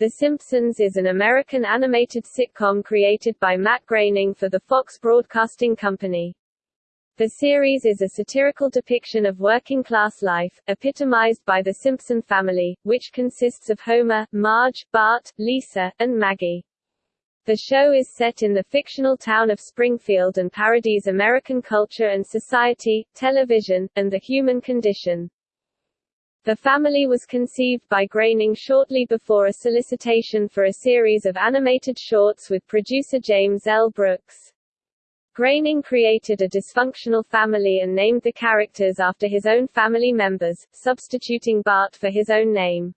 The Simpsons is an American animated sitcom created by Matt Groening for the Fox Broadcasting Company. The series is a satirical depiction of working-class life, epitomized by the Simpson family, which consists of Homer, Marge, Bart, Lisa, and Maggie. The show is set in the fictional town of Springfield and parodies American culture and society, television, and the human condition. The family was conceived by Groening shortly before a solicitation for a series of animated shorts with producer James L. Brooks. Groening created a dysfunctional family and named the characters after his own family members, substituting Bart for his own name.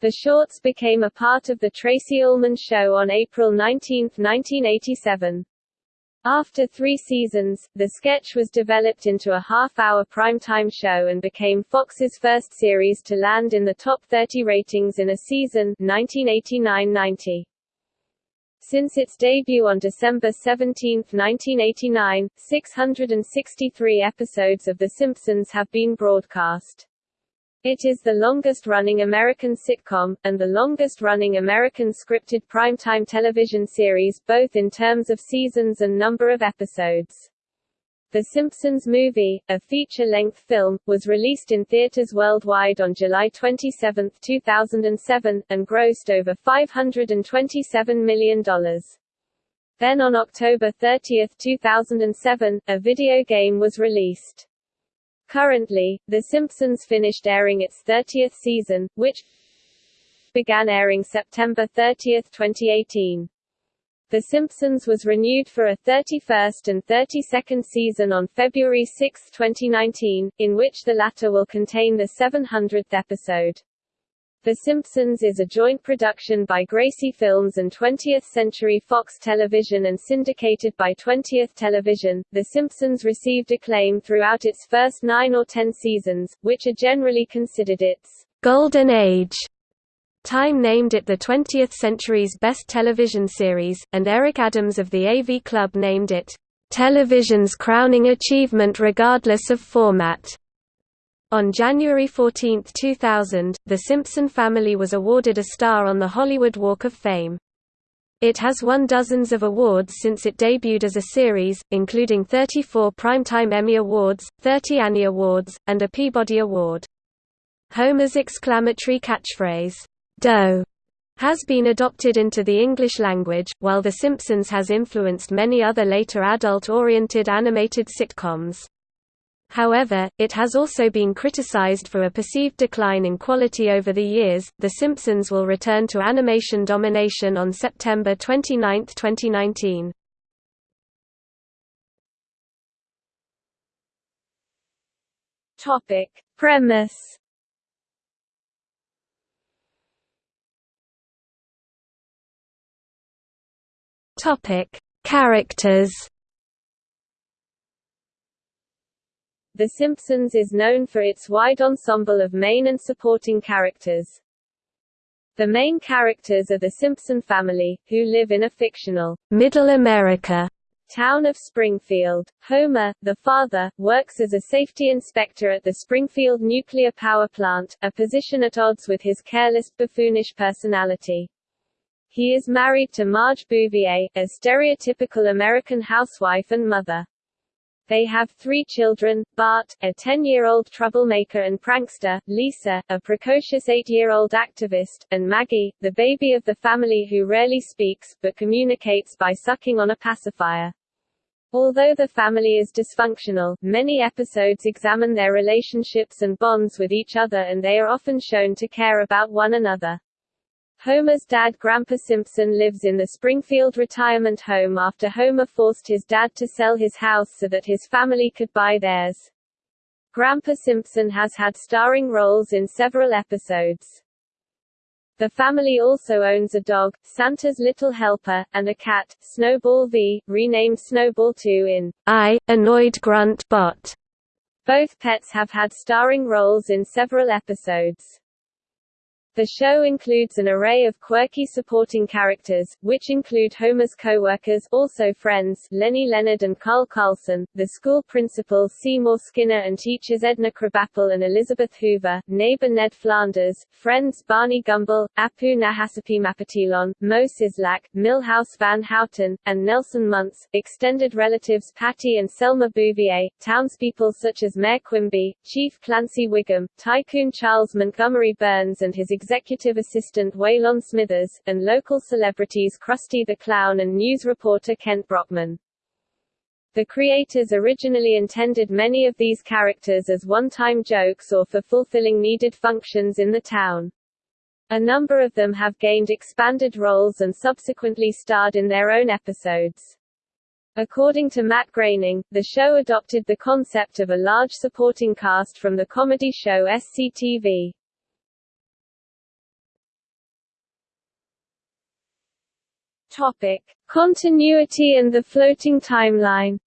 The shorts became a part of the Tracey Ullman Show on April 19, 1987. After three seasons, the sketch was developed into a half-hour primetime show and became Fox's first series to land in the top 30 ratings in a season 1989-90. Since its debut on December 17, 1989, 663 episodes of The Simpsons have been broadcast. It is the longest-running American sitcom, and the longest-running American scripted primetime television series, both in terms of seasons and number of episodes. The Simpsons Movie, a feature-length film, was released in theaters worldwide on July 27, 2007, and grossed over $527 million. Then on October 30, 2007, a video game was released. Currently, The Simpsons finished airing its 30th season, which began airing September 30, 2018. The Simpsons was renewed for a 31st and 32nd season on February 6, 2019, in which the latter will contain the 700th episode. The Simpsons is a joint production by Gracie Films and 20th Century Fox Television and syndicated by 20th Television. The Simpsons received acclaim throughout its first nine or ten seasons, which are generally considered its golden age. Time named it the 20th century's best television series, and Eric Adams of the AV Club named it television's crowning achievement regardless of format. On January 14, 2000, The Simpson family was awarded a star on the Hollywood Walk of Fame. It has won dozens of awards since it debuted as a series, including 34 Primetime Emmy Awards, 30 Annie Awards, and a Peabody Award. Homer's exclamatory catchphrase, D'oh, has been adopted into the English language, while The Simpsons has influenced many other later adult-oriented animated sitcoms. However, it has also been criticized for a perceived decline in quality over the years. The Simpsons will return to animation domination on September 29, 2019. Topic: Premise Topic: Characters The Simpsons is known for its wide ensemble of main and supporting characters. The main characters are the Simpson family, who live in a fictional Middle America town of Springfield. Homer, the father, works as a safety inspector at the Springfield nuclear power plant, a position at odds with his careless, buffoonish personality. He is married to Marge Bouvier, a stereotypical American housewife and mother. They have three children, Bart, a 10-year-old troublemaker and prankster, Lisa, a precocious 8-year-old activist, and Maggie, the baby of the family who rarely speaks, but communicates by sucking on a pacifier. Although the family is dysfunctional, many episodes examine their relationships and bonds with each other and they are often shown to care about one another. Homer's dad Grandpa Simpson lives in the Springfield retirement home after Homer forced his dad to sell his house so that his family could buy theirs. Grandpa Simpson has had starring roles in several episodes. The family also owns a dog, Santa's Little Helper, and a cat, Snowball V, renamed Snowball 2 in I, Annoyed Grunt Bot. Both pets have had starring roles in several episodes. The show includes an array of quirky supporting characters, which include Homer's co-workers also friends Lenny Leonard and Carl Carlson, the school principals Seymour Skinner and teachers Edna Krabappel and Elizabeth Hoover, neighbor Ned Flanders, friends Barney Gumble, Apu Nahasapi Moe Szyslak, Milhouse Van Houten, and Nelson Muntz, extended relatives Patty and Selma Bouvier, townspeople such as Mayor Quimby, Chief Clancy Wiggum, Tycoon Charles Montgomery Burns and his executive assistant Waylon Smithers, and local celebrities Krusty the Clown and news reporter Kent Brockman. The creators originally intended many of these characters as one-time jokes or for fulfilling needed functions in the town. A number of them have gained expanded roles and subsequently starred in their own episodes. According to Matt Groening, the show adopted the concept of a large supporting cast from the comedy show SCTV. Topic: Continuity and the floating timeline.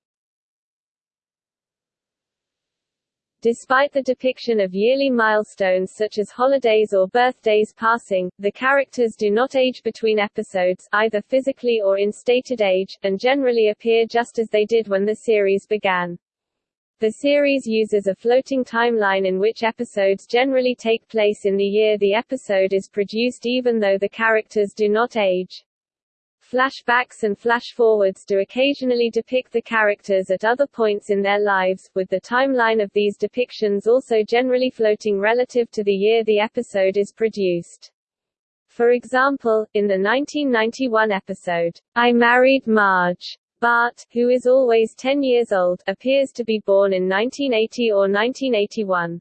Despite the depiction of yearly milestones such as holidays or birthdays passing, the characters do not age between episodes, either physically or in stated age, and generally appear just as they did when the series began. The series uses a floating timeline in which episodes generally take place in the year the episode is produced even though the characters do not age. Flashbacks and flash-forwards do occasionally depict the characters at other points in their lives, with the timeline of these depictions also generally floating relative to the year the episode is produced. For example, in the 1991 episode, I Married Marge, Bart, who is always 10 years old, appears to be born in 1980 or 1981.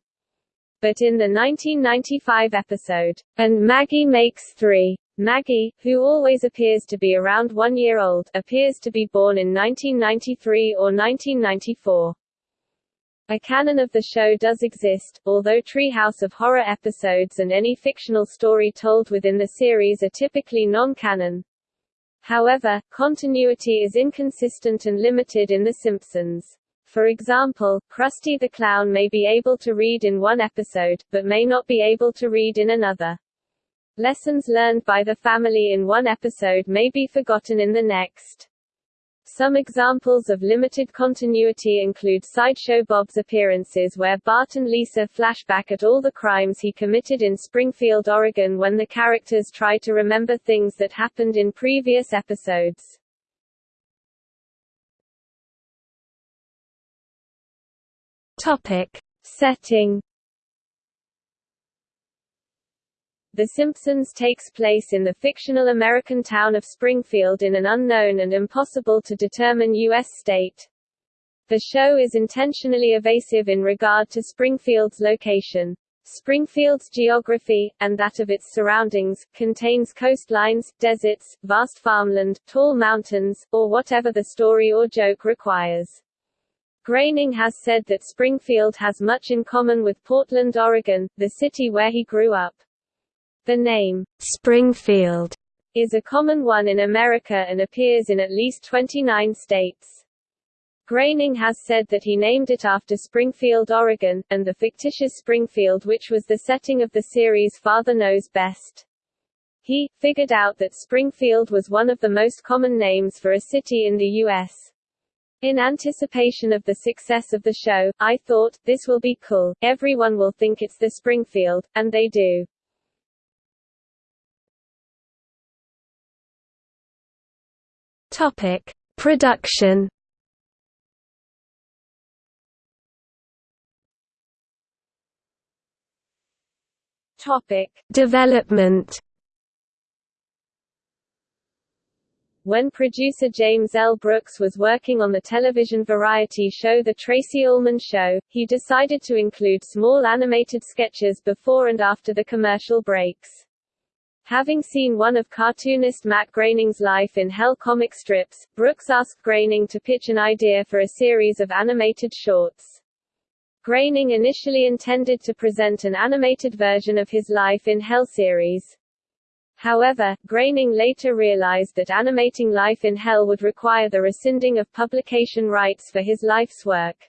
But in the 1995 episode, And Maggie Makes Three, Maggie, who always appears to be around one year old, appears to be born in 1993 or 1994. A canon of the show does exist, although Treehouse of Horror episodes and any fictional story told within the series are typically non-canon. However, continuity is inconsistent and limited in The Simpsons. For example, Krusty the Clown may be able to read in one episode, but may not be able to read in another. Lessons learned by the family in one episode may be forgotten in the next. Some examples of limited continuity include Sideshow Bob's appearances where Bart and Lisa flashback at all the crimes he committed in Springfield, Oregon when the characters try to remember things that happened in previous episodes. Topic. Setting The Simpsons takes place in the fictional American town of Springfield in an unknown and impossible to determine U.S. state. The show is intentionally evasive in regard to Springfield's location. Springfield's geography, and that of its surroundings, contains coastlines, deserts, vast farmland, tall mountains, or whatever the story or joke requires. Groening has said that Springfield has much in common with Portland, Oregon, the city where he grew up. The name, Springfield, is a common one in America and appears in at least 29 states. Groening has said that he named it after Springfield, Oregon, and the fictitious Springfield which was the setting of the series Father Knows Best. He, figured out that Springfield was one of the most common names for a city in the U.S. In anticipation of the success of the show, I thought, this will be cool, everyone will think it's the Springfield, and they do. Topic: Production. Topic: Development. When producer James L. Brooks was working on the television variety show The Tracey Ullman Show, he decided to include small animated sketches before and after the commercial breaks. Having seen one of cartoonist Matt Groening's Life in Hell comic strips, Brooks asked Groening to pitch an idea for a series of animated shorts. Groening initially intended to present an animated version of his Life in Hell series. However, Groening later realized that animating Life in Hell would require the rescinding of publication rights for his life's work.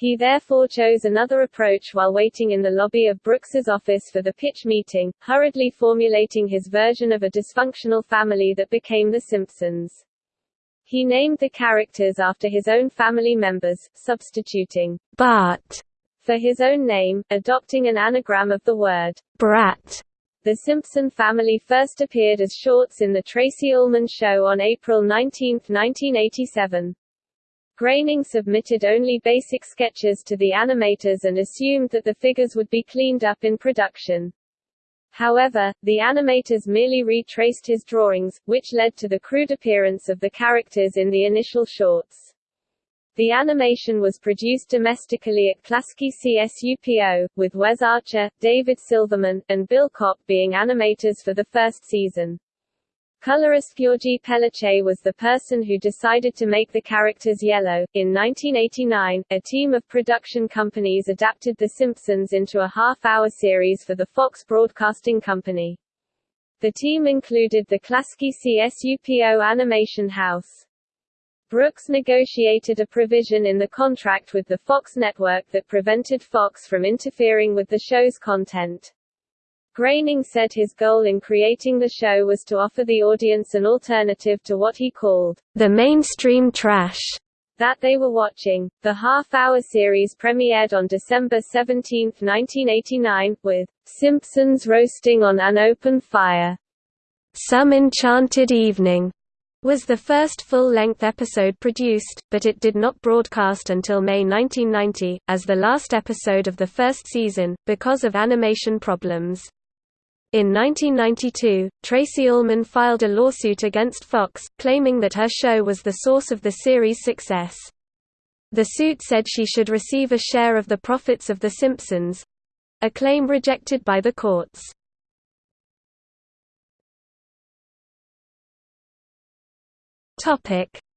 He therefore chose another approach while waiting in the lobby of Brooks's office for the pitch meeting, hurriedly formulating his version of a dysfunctional family that became The Simpsons. He named the characters after his own family members, substituting Bart for his own name, adopting an anagram of the word brat. The Simpson family first appeared as shorts in The Tracey Ullman Show on April 19, 1987. Groening submitted only basic sketches to the animators and assumed that the figures would be cleaned up in production. However, the animators merely retraced his drawings, which led to the crude appearance of the characters in the initial shorts. The animation was produced domestically at Klasky CSUPO, with Wes Archer, David Silverman, and Bill Kopp being animators for the first season. Colorist Gyorgyi Peluce was the person who decided to make the characters yellow. In 1989, a team of production companies adapted The Simpsons into a half-hour series for the Fox Broadcasting Company. The team included the Klasky CSUPO Animation House. Brooks negotiated a provision in the contract with the Fox network that prevented Fox from interfering with the show's content. Groening said his goal in creating the show was to offer the audience an alternative to what he called the mainstream trash that they were watching. The half-hour series premiered on December 17, 1989, with Simpsons roasting on an open fire. Some Enchanted Evening was the first full-length episode produced, but it did not broadcast until May 1990, as the last episode of the first season, because of animation problems. In 1992, Tracey Ullman filed a lawsuit against Fox, claiming that her show was the source of the series' success. The suit said she should receive a share of the profits of The Simpsons—a claim rejected by the courts.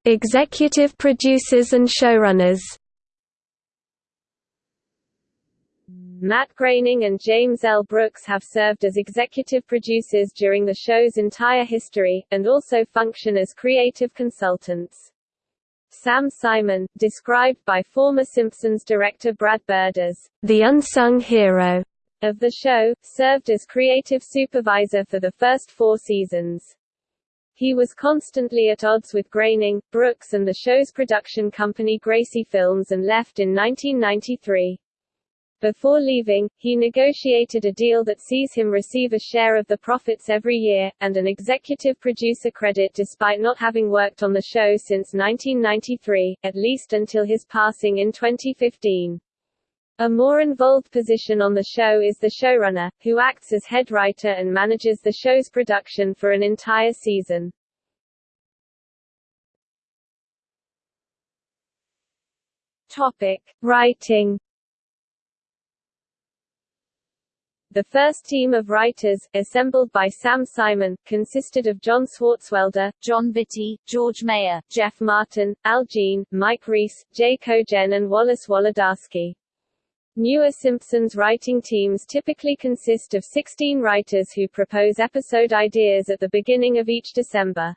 Executive producers and showrunners Matt Groening and James L. Brooks have served as executive producers during the show's entire history, and also function as creative consultants. Sam Simon, described by former Simpsons director Brad Bird as the unsung hero of the show, served as creative supervisor for the first four seasons. He was constantly at odds with Groening, Brooks and the show's production company Gracie Films and left in 1993. Before leaving, he negotiated a deal that sees him receive a share of the profits every year, and an executive producer credit despite not having worked on the show since 1993, at least until his passing in 2015. A more involved position on the show is the showrunner, who acts as head writer and manages the show's production for an entire season. Topic: Writing The first team of writers, assembled by Sam Simon, consisted of John Swartzwelder, Jon Vitti, George Meyer, Jeff Martin, Al Jean, Mike Reiss, Jay Kogen and Wallace Wolodarsky. Newer Simpsons writing teams typically consist of 16 writers who propose episode ideas at the beginning of each December.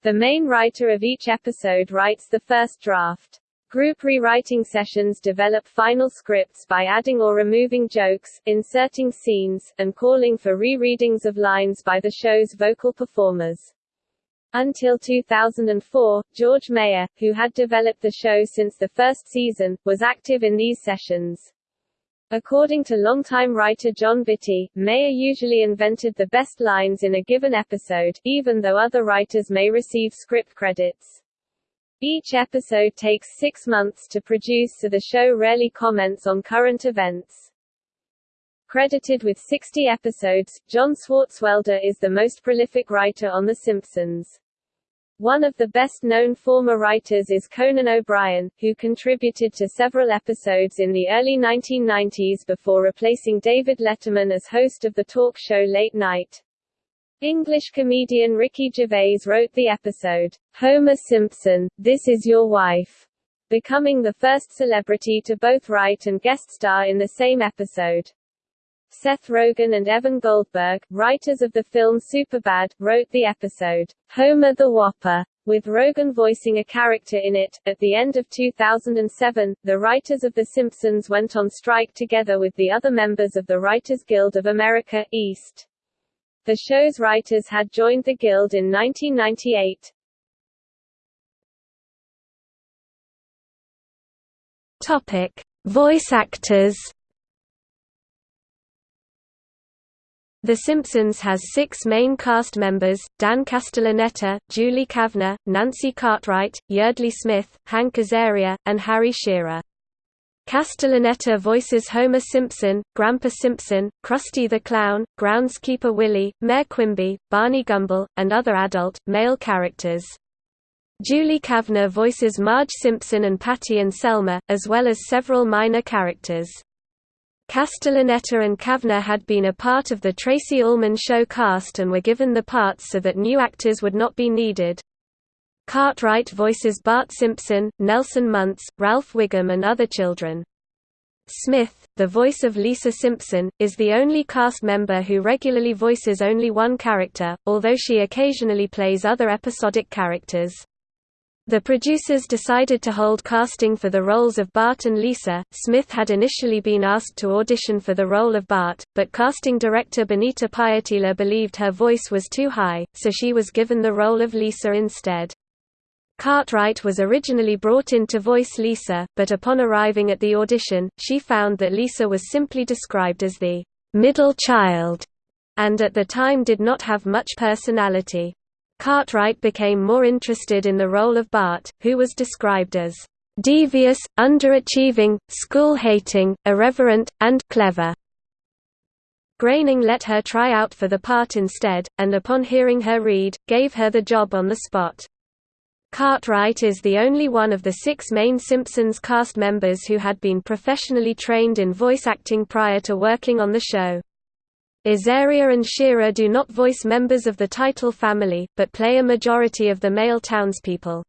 The main writer of each episode writes the first draft. Group rewriting sessions develop final scripts by adding or removing jokes, inserting scenes, and calling for re-readings of lines by the show's vocal performers. Until 2004, George Meyer, who had developed the show since the first season, was active in these sessions. According to longtime writer Jon Vitti, Meyer usually invented the best lines in a given episode, even though other writers may receive script credits. Each episode takes six months to produce so the show rarely comments on current events. Credited with 60 episodes, John Swartzwelder is the most prolific writer on The Simpsons. One of the best-known former writers is Conan O'Brien, who contributed to several episodes in the early 1990s before replacing David Letterman as host of the talk show Late Night. English comedian Ricky Gervais wrote the episode, Homer Simpson, This Is Your Wife, becoming the first celebrity to both write and guest star in the same episode. Seth Rogen and Evan Goldberg, writers of the film Superbad, wrote the episode, Homer the Whopper, with Rogen voicing a character in it. At the end of 2007, the writers of The Simpsons went on strike together with the other members of the Writers Guild of America, East. The show's writers had joined the Guild in 1998. Topic: Voice actors. The Simpsons has six main cast members, Dan Castellaneta, Julie Kavner, Nancy Cartwright, Yeardley Smith, Hank Azaria, and Harry Shearer. Castellaneta voices Homer Simpson, Grandpa Simpson, Krusty the Clown, Groundskeeper Willie, Mayor Quimby, Barney Gumble, and other adult, male characters. Julie Kavner voices Marge Simpson and Patty and Selma, as well as several minor characters. Castellaneta and Kavner had been a part of the Tracey Ullman Show cast and were given the parts so that new actors would not be needed. Cartwright voices Bart Simpson, Nelson Muntz, Ralph Wiggum and other children. Smith, the voice of Lisa Simpson, is the only cast member who regularly voices only one character, although she occasionally plays other episodic characters. The producers decided to hold casting for the roles of Bart and Lisa. Smith had initially been asked to audition for the role of Bart, but casting director Bonita Pietila believed her voice was too high, so she was given the role of Lisa instead. Cartwright was originally brought in to voice Lisa, but upon arriving at the audition, she found that Lisa was simply described as the middle child, and at the time did not have much personality. Cartwright became more interested in the role of Bart, who was described as devious, underachieving, school-hating, irreverent, and clever. Groening let her try out for the part instead, and upon hearing her read, gave her the job on the spot. Cartwright is the only one of the six main Simpsons cast members who had been professionally trained in voice acting prior to working on the show. Azaria and Shearer do not voice members of the title family, but play a majority of the male townspeople.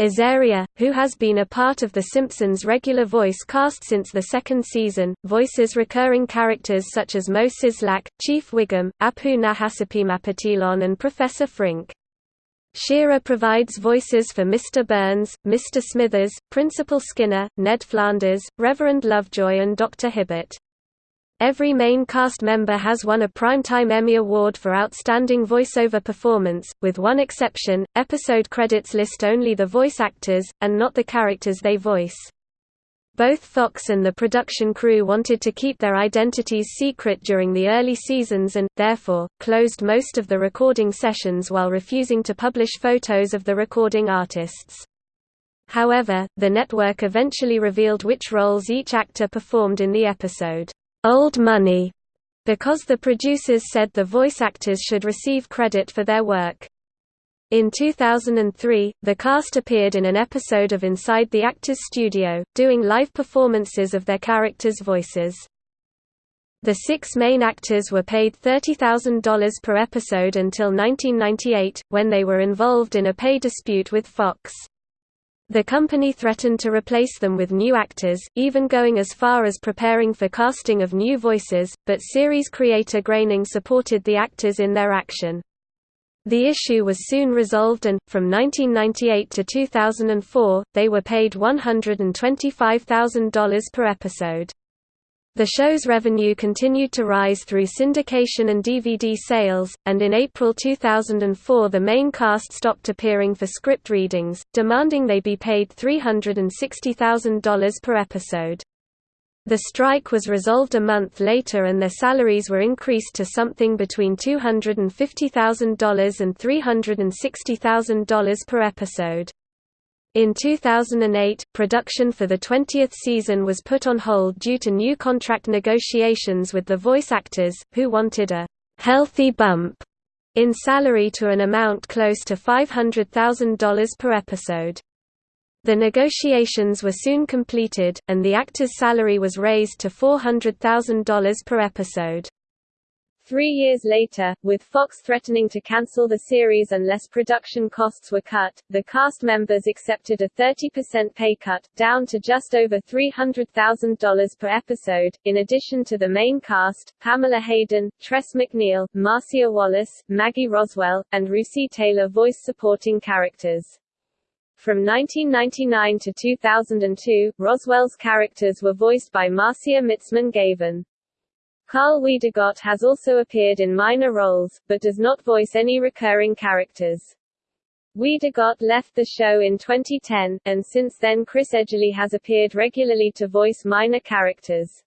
Azaria, who has been a part of The Simpsons' regular voice cast since the second season, voices recurring characters such as Moe Szyslak, Chief Wiggum, Apu Nahasapeemapetilon and Professor Frink. Shearer provides voices for Mr. Burns, Mr. Smithers, Principal Skinner, Ned Flanders, Reverend Lovejoy and Dr. Hibbert. Every main cast member has won a Primetime Emmy Award for Outstanding Voiceover Performance, with one exception, episode credits list only the voice actors, and not the characters they voice. Both Fox and the production crew wanted to keep their identities secret during the early seasons and, therefore, closed most of the recording sessions while refusing to publish photos of the recording artists. However, the network eventually revealed which roles each actor performed in the episode old money, because the producers said the voice actors should receive credit for their work. In 2003, the cast appeared in an episode of Inside the Actors Studio, doing live performances of their characters' voices. The six main actors were paid $30,000 per episode until 1998, when they were involved in a pay dispute with Fox. The company threatened to replace them with new actors, even going as far as preparing for casting of new voices, but series creator Groening supported the actors in their action. The issue was soon resolved and, from 1998 to 2004, they were paid $125,000 per episode. The show's revenue continued to rise through syndication and DVD sales, and in April 2004 the main cast stopped appearing for script readings, demanding they be paid $360,000 per episode. The strike was resolved a month later and their salaries were increased to something between $250,000 and $360,000 per episode. In 2008, production for the 20th season was put on hold due to new contract negotiations with the voice actors, who wanted a «healthy bump» in salary to an amount close to $500,000 per episode. The negotiations were soon completed, and the actor's salary was raised to $400,000 per episode. Three years later, with Fox threatening to cancel the series unless production costs were cut, the cast members accepted a 30% pay cut, down to just over $300,000 per episode. In addition to the main cast, Pamela Hayden, Tress MacNeille, Marcia Wallace, Maggie Roswell, and Russi Taylor voice supporting characters. From 1999 to 2002, Roswell's characters were voiced by Marcia Mitzman-Gavin. Karl Wiedergott has also appeared in minor roles, but does not voice any recurring characters. Wiedegodt left the show in 2010, and since then Chris Edgerly has appeared regularly to voice minor characters.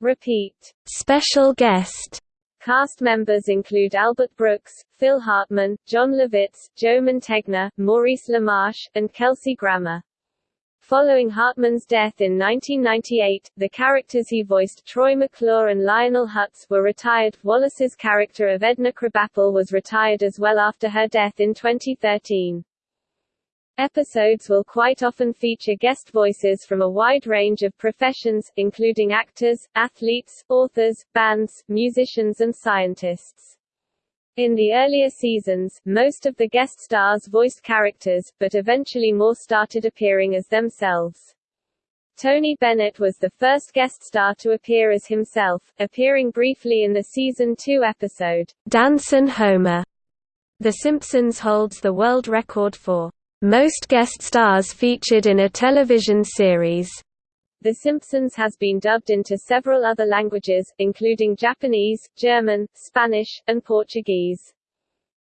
Repeat. Special guest Cast members include Albert Brooks, Phil Hartman, Jon Lovitz, Joe Mantegna, Maurice LaMarche, and Kelsey Grammer. Following Hartman's death in 1998, the characters he voiced Troy McClure and Lionel Hutz were retired. Wallace's character of Edna Krabappel was retired as well after her death in 2013. Episodes will quite often feature guest voices from a wide range of professions, including actors, athletes, authors, bands, musicians and scientists. In the earlier seasons, most of the guest stars voiced characters, but eventually more started appearing as themselves. Tony Bennett was the first guest star to appear as himself, appearing briefly in the season 2 episode, Dancin' Homer. The Simpsons holds the world record for most guest stars featured in a television series. The Simpsons has been dubbed into several other languages, including Japanese, German, Spanish, and Portuguese.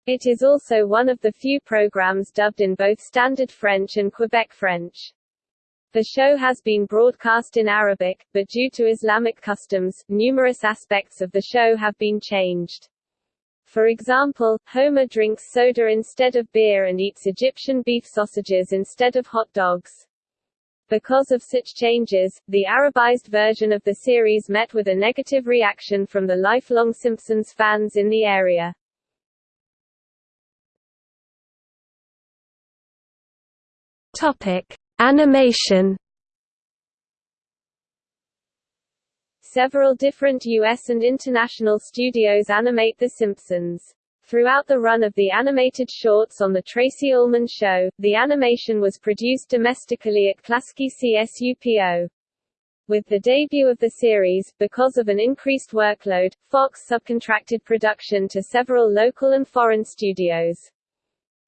It is also one of the few programs dubbed in both Standard French and Quebec French. The show has been broadcast in Arabic, but due to Islamic customs, numerous aspects of the show have been changed. For example, Homer drinks soda instead of beer and eats Egyptian beef sausages instead of hot dogs. Because of such changes, the Arabized version of the series met with a negative reaction from the lifelong Simpsons fans in the area. Topic: Animation. Several different U.S. and international studios animate The Simpsons. Throughout the run of the animated shorts on The Tracey Ullman Show, the animation was produced domestically at Klasky CSUPO. With the debut of the series, because of an increased workload, Fox subcontracted production to several local and foreign studios.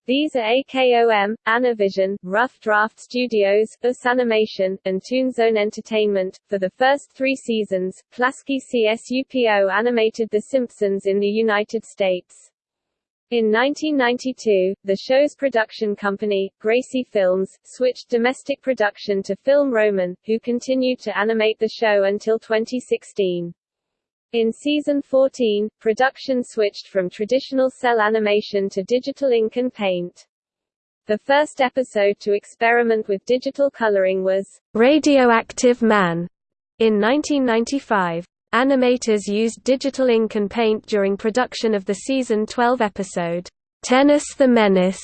These are AKOM, Anivision, Rough Draft Studios, US Animation, and Toonzone Entertainment. For the first three seasons, Klasky CSUPO animated The Simpsons in the United States. In 1992, the show's production company, Gracie Films, switched domestic production to Film Roman, who continued to animate the show until 2016. In season 14, production switched from traditional cel animation to digital ink and paint. The first episode to experiment with digital coloring was Radioactive Man in 1995. Animators used digital ink and paint during production of the season 12 episode, Tennis the Menace.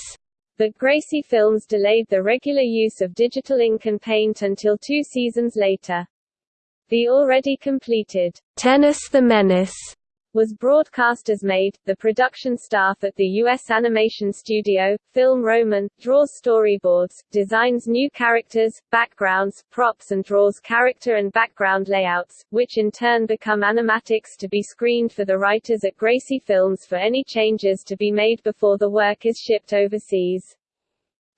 But Gracie Films delayed the regular use of digital ink and paint until two seasons later. The already completed, Tennis the Menace was broadcast as made. The production staff at the U.S. animation studio, Film Roman, draws storyboards, designs new characters, backgrounds, props and draws character and background layouts, which in turn become animatics to be screened for the writers at Gracie Films for any changes to be made before the work is shipped overseas.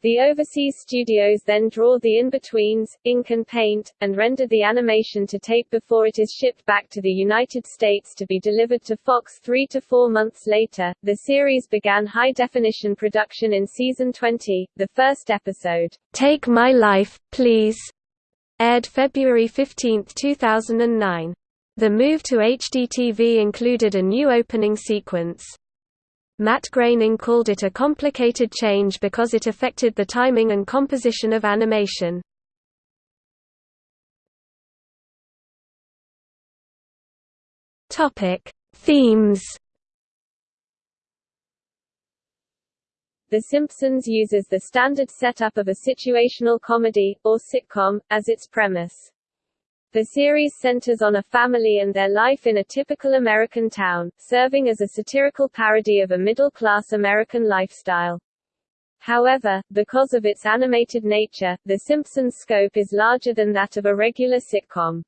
The overseas studios then draw the in-betweens, ink and paint, and render the animation to tape before it is shipped back to the United States to be delivered to Fox three to four months later. The series began high-definition production in season 20. The first episode, Take My Life, Please, aired February 15, 2009. The move to HDTV included a new opening sequence, Matt Groening called it a complicated change because it affected the timing and composition of animation. Topic: Themes. The Simpsons uses the standard setup of a situational comedy, or sitcom, as its premise. The series centers on a family and their life in a typical American town, serving as a satirical parody of a middle-class American lifestyle. However, because of its animated nature, The Simpsons' scope is larger than that of a regular sitcom.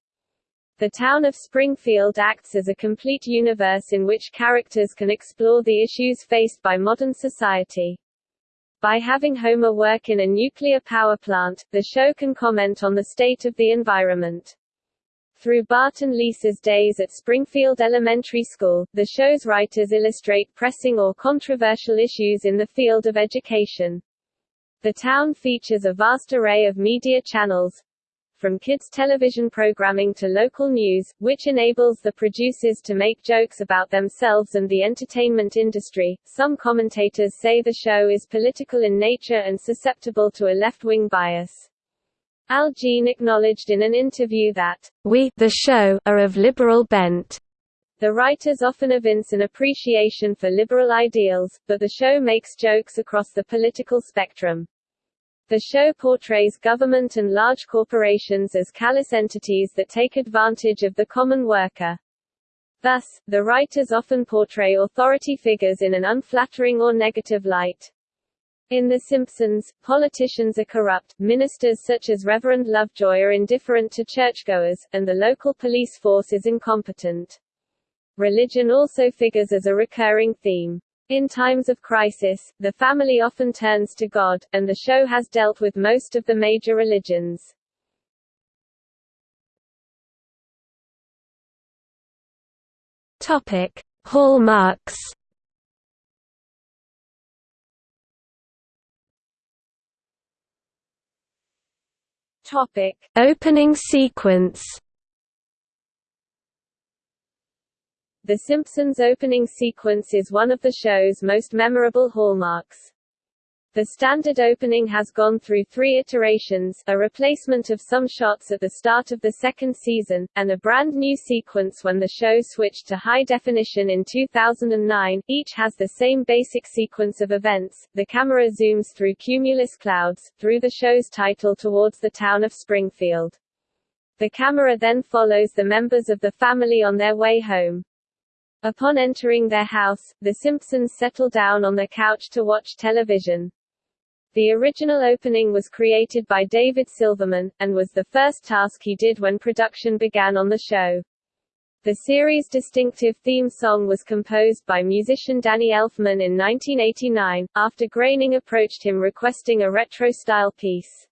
The town of Springfield acts as a complete universe in which characters can explore the issues faced by modern society. By having Homer work in a nuclear power plant, the show can comment on the state of the environment. Through Bart and Lisa's days at Springfield Elementary School, the show's writers illustrate pressing or controversial issues in the field of education. The town features a vast array of media channels, from kids' television programming to local news, which enables the producers to make jokes about themselves and the entertainment industry. Some commentators say the show is political in nature and susceptible to a left-wing bias. Al Jean acknowledged in an interview that, We the show are of liberal bent. The writers often evince an appreciation for liberal ideals, but the show makes jokes across the political spectrum. The show portrays government and large corporations as callous entities that take advantage of the common worker. Thus, the writers often portray authority figures in an unflattering or negative light. In The Simpsons, politicians are corrupt, ministers such as Reverend Lovejoy are indifferent to churchgoers, and the local police force is incompetent. Religion also figures as a recurring theme. In times of crisis, the family often turns to God, and the show has dealt with most of the major religions. Topic: Hallmarks. Topic: Opening sequence. The Simpsons opening sequence is one of the show's most memorable hallmarks. The standard opening has gone through three iterations, a replacement of some shots at the start of the second season, and a brand new sequence when the show switched to high definition in 2009. Each has the same basic sequence of events. The camera zooms through cumulus clouds, through the show's title towards the town of Springfield. The camera then follows the members of the family on their way home. Upon entering their house, the Simpsons settle down on the couch to watch television. The original opening was created by David Silverman, and was the first task he did when production began on the show. The series' distinctive theme song was composed by musician Danny Elfman in 1989, after Groening approached him requesting a retro-style piece.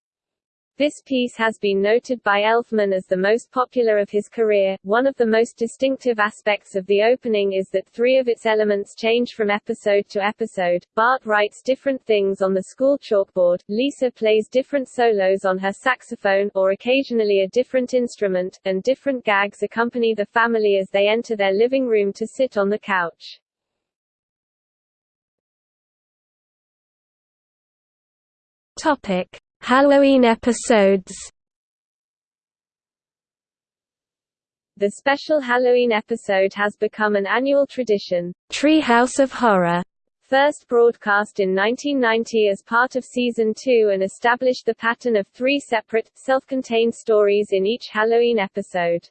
This piece has been noted by Elfman as the most popular of his career. One of the most distinctive aspects of the opening is that three of its elements change from episode to episode. Bart writes different things on the school chalkboard, Lisa plays different solos on her saxophone, or occasionally a different instrument, and different gags accompany the family as they enter their living room to sit on the couch. Topic. Halloween episodes The special Halloween episode has become an annual tradition. Treehouse of Horror First broadcast in 1990 as part of Season 2 and established the pattern of three separate, self-contained stories in each Halloween episode.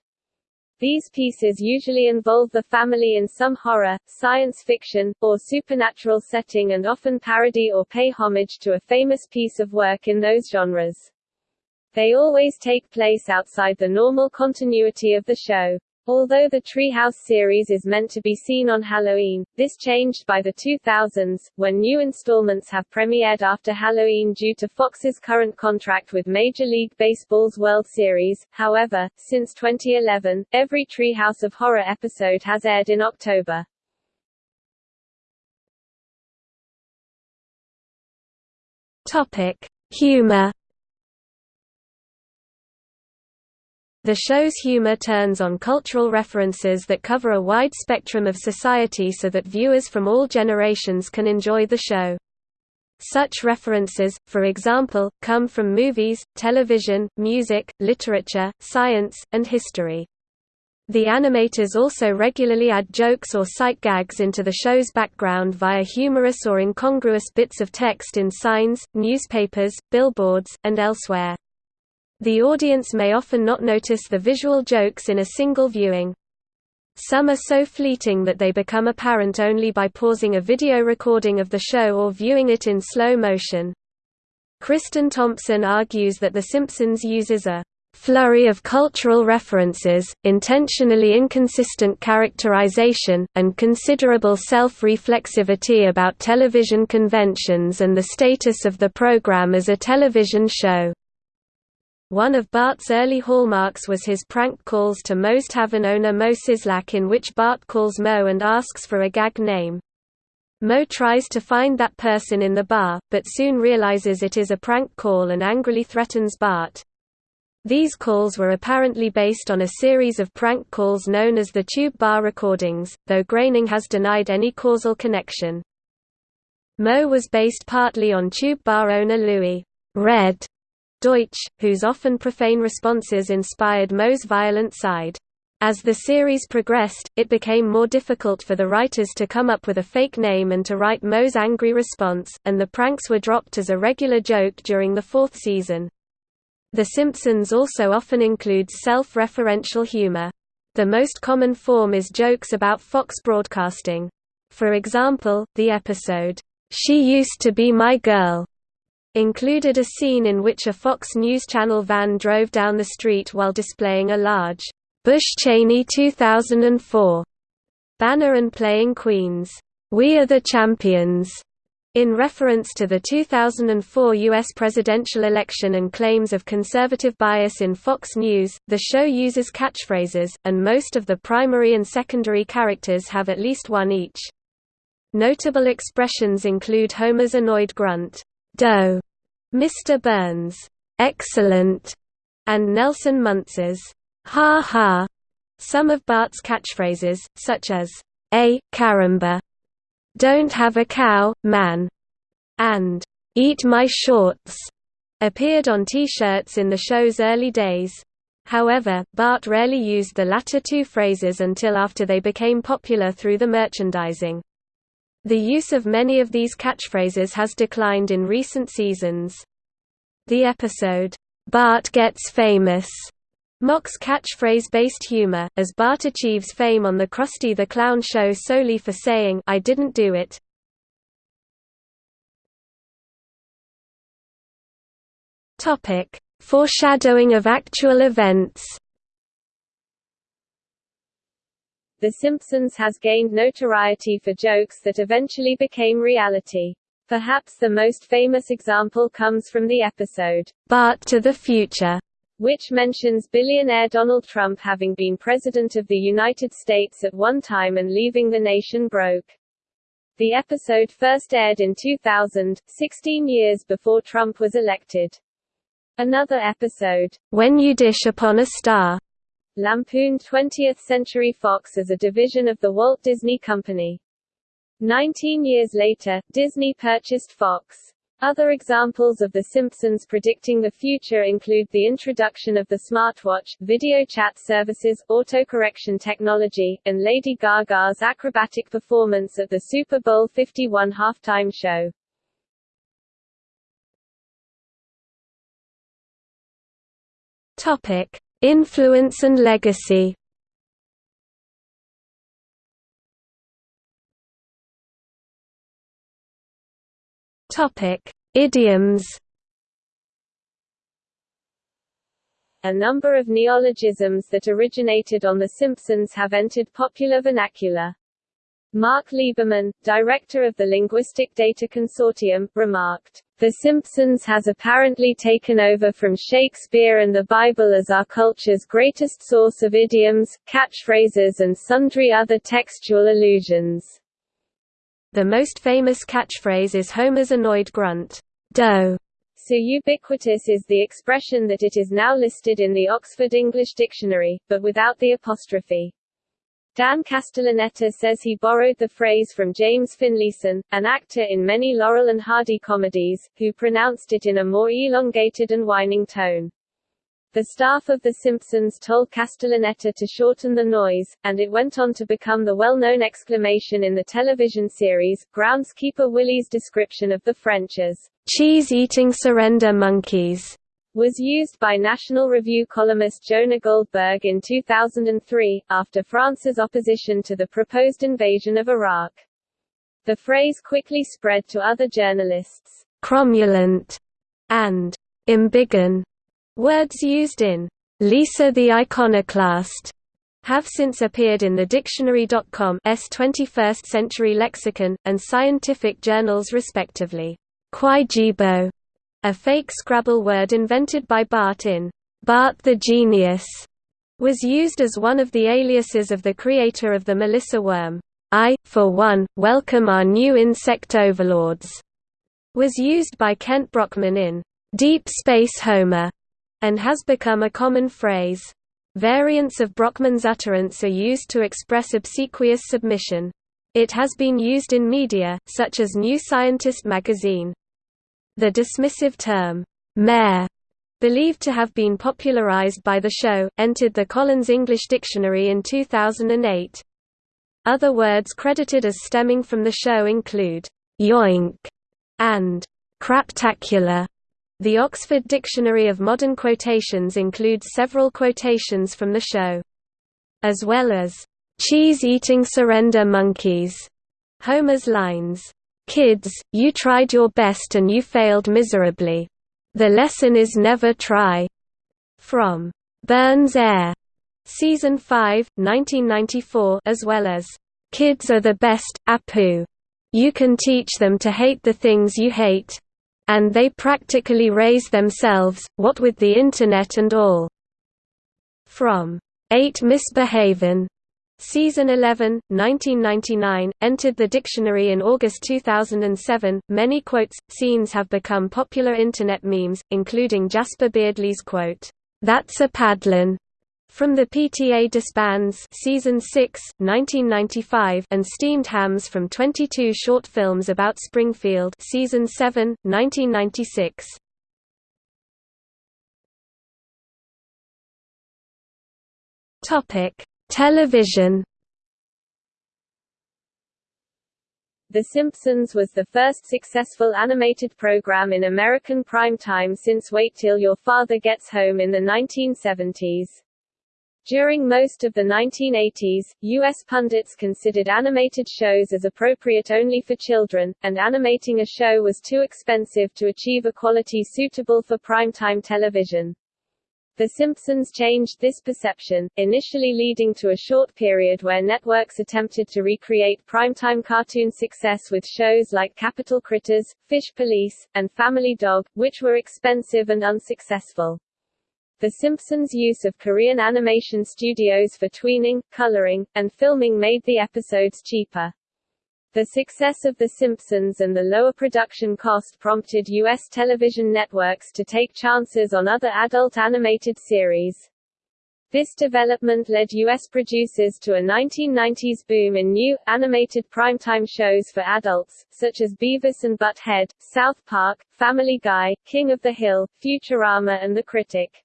These pieces usually involve the family in some horror, science fiction, or supernatural setting and often parody or pay homage to a famous piece of work in those genres. They always take place outside the normal continuity of the show. Although the Treehouse series is meant to be seen on Halloween, this changed by the 2000s, when new installments have premiered after Halloween due to Fox's current contract with Major League Baseball's World Series. However, since 2011, every Treehouse of Horror episode has aired in October. Topic: Humor The show's humor turns on cultural references that cover a wide spectrum of society so that viewers from all generations can enjoy the show. Such references, for example, come from movies, television, music, literature, science, and history. The animators also regularly add jokes or sight gags into the show's background via humorous or incongruous bits of text in signs, newspapers, billboards, and elsewhere. The audience may often not notice the visual jokes in a single viewing. Some are so fleeting that they become apparent only by pausing a video recording of the show or viewing it in slow motion. Kristin Thompson argues that The Simpsons uses a flurry of cultural references, intentionally inconsistent characterization, and considerable self-reflexivity about television conventions and the status of the program as a television show. One of Bart's early hallmarks was his prank calls to Moe's tavern owner Moe Szyslak in which Bart calls Moe and asks for a gag name. Moe tries to find that person in the bar, but soon realizes it is a prank call and angrily threatens Bart. These calls were apparently based on a series of prank calls known as the Tube Bar recordings, though Groening has denied any causal connection. Moe was based partly on Tube Bar owner Louis Red Deutsch, whose often profane responses inspired Moe's violent side. As the series progressed, it became more difficult for the writers to come up with a fake name and to write Moe's angry response, and the pranks were dropped as a regular joke during the fourth season. The Simpsons also often includes self-referential humor. The most common form is jokes about Fox Broadcasting. For example, the episode, "'She Used to Be My Girl' included a scene in which a Fox News Channel van drove down the street while displaying a large Bush Cheney 2004 banner and playing Queen's We Are the Champions in reference to the 2004 U.S. presidential election and claims of conservative bias in Fox News, the show uses catchphrases, and most of the primary and secondary characters have at least one each. Notable expressions include Homer's annoyed grunt, D'oh, Mr. Burns, excellent, and Nelson Muntz's, ha ha. Some of Bart's catchphrases, such as, ay caramba, don't have a cow, man, and eat my shorts, appeared on T-shirts in the show's early days. However, Bart rarely used the latter two phrases until after they became popular through the merchandising. The use of many of these catchphrases has declined in recent seasons. The episode, Bart Gets Famous, mocks catchphrase-based humor, as Bart achieves fame on the Krusty the Clown show solely for saying I didn't do it. Foreshadowing of actual events. The Simpsons has gained notoriety for jokes that eventually became reality. Perhaps the most famous example comes from the episode, Bart to the Future, which mentions billionaire Donald Trump having been President of the United States at one time and leaving the nation broke. The episode first aired in 2000, 16 years before Trump was elected. Another episode, When You Dish Upon a Star, lampooned 20th Century Fox as a division of the Walt Disney Company. Nineteen years later, Disney purchased Fox. Other examples of The Simpsons predicting the future include the introduction of the smartwatch, video chat services, autocorrection technology, and Lady Gaga's acrobatic performance at the Super Bowl 51 halftime show. Topic: Influence and legacy. Idioms. A number of neologisms that originated on The Simpsons have entered popular vernacular. Mark Lieberman, director of the Linguistic Data Consortium, remarked, The Simpsons has apparently taken over from Shakespeare and the Bible as our culture's greatest source of idioms, catchphrases and sundry other textual allusions. The most famous catchphrase is Homer's annoyed grunt, D'oh. So ubiquitous is the expression that it is now listed in the Oxford English Dictionary, but without the apostrophe. Dan Castellaneta says he borrowed the phrase from James Finlayson, an actor in many Laurel and Hardy comedies, who pronounced it in a more elongated and whining tone. The staff of The Simpsons told Castellaneta to shorten the noise, and it went on to become the well-known exclamation in the television series. Groundskeeper Willie's description of the French as cheese-eating surrender monkeys was used by National Review columnist Jonah Goldberg in 2003, after France's opposition to the proposed invasion of Iraq. The phrase quickly spread to other journalists. Cromulent and embiggen, words used in Lisa the Iconoclast, have since appeared in the Dictionary.com's 21st Century Lexicon, and scientific journals respectively. Quijibo, a fake Scrabble word invented by Bart in Bart the Genius, was used as one of the aliases of the creator of the Melissa worm. I, for one, welcome our new insect overlords, was used by Kent Brockman in Deep Space Homer, and has become a common phrase. Variants of Brockman's utterance are used to express obsequious submission. It has been used in media, such as New Scientist magazine. The dismissive term, meh, believed to have been popularized by the show, entered the Collins English Dictionary in 2008. Other words credited as stemming from the show include yoink and craptacular. The Oxford Dictionary of Modern Quotations includes several quotations from the show. As well as, "'cheese-eating surrender monkeys' Homer's lines, "'Kids, you tried your best and you failed miserably. The lesson is never try' from Burns' Heir Season 5, 1994 as well as, "'Kids are the best, Apu. You can teach them to hate the things you hate. And they practically raise themselves, what with the Internet and all." From, 8 Misbehavin' Season 11, 1999, entered the dictionary in August 2007. Many quotes, scenes have become popular Internet memes, including Jasper Beardley's quote, That's a paddlin', from the PTA Disbands Season 6, 1995 and Steamed Hams from 22 short films about Springfield Season 7, 1996. Topic: Television The Simpsons was the first successful animated program in American primetime since Wait Till Your Father Gets Home in the 1970s. During most of the 1980s, U.S. pundits considered animated shows as appropriate only for children, and animating a show was too expensive to achieve a quality suitable for primetime television. The Simpsons changed this perception, initially leading to a short period where networks attempted to recreate primetime cartoon success with shows like Capital Critters, Fish Police, and Family Dog, which were expensive and unsuccessful. The Simpsons' use of Korean animation studios for tweening, coloring, and filming made the episodes cheaper. The success of The Simpsons and the lower production cost prompted U.S. television networks to take chances on other adult animated series. This development led U.S. producers to a 1990s boom in new, animated primetime shows for adults, such as Beavis and Butt-Head, South Park, Family Guy, King of the Hill, Futurama and The Critic.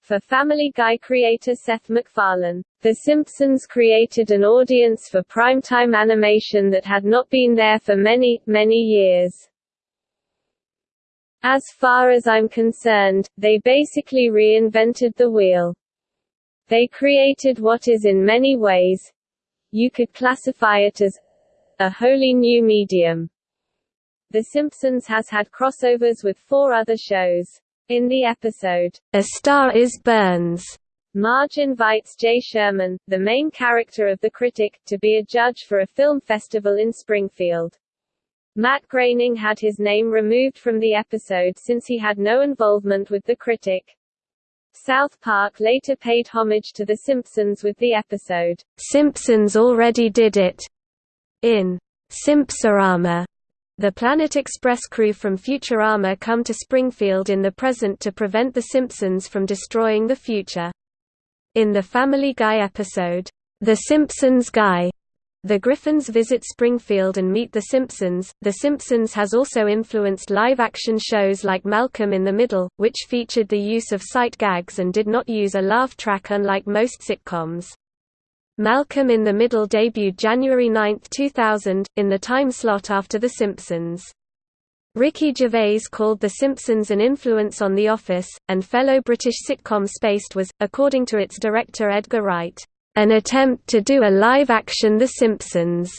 For Family Guy creator Seth MacFarlane, The Simpsons created an audience for primetime animation that had not been there for many, many years. As far as I'm concerned, they basically reinvented the wheel. They created what is in many ways you could classify it as a wholly new medium. The Simpsons has had crossovers with four other shows. In the episode, A Star is Burns, Marge invites Jay Sherman, the main character of The Critic, to be a judge for a film festival in Springfield. Matt Groening had his name removed from the episode since he had no involvement with The Critic. South Park later paid homage to The Simpsons with the episode, Simpsons Already Did It, in Simpsorama. The Planet Express crew from Futurama come to Springfield in the present to prevent The Simpsons from destroying the future. In the Family Guy episode, The Simpsons Guy, the Griffins visit Springfield and meet The Simpsons. The Simpsons has also influenced live action shows like Malcolm in the Middle, which featured the use of sight gags and did not use a laugh track unlike most sitcoms. Malcolm in the Middle debuted January 9, 2000, in the time slot after The Simpsons. Ricky Gervais called The Simpsons an influence on The Office, and fellow British sitcom Spaced was, according to its director Edgar Wright, "...an attempt to do a live-action The Simpsons."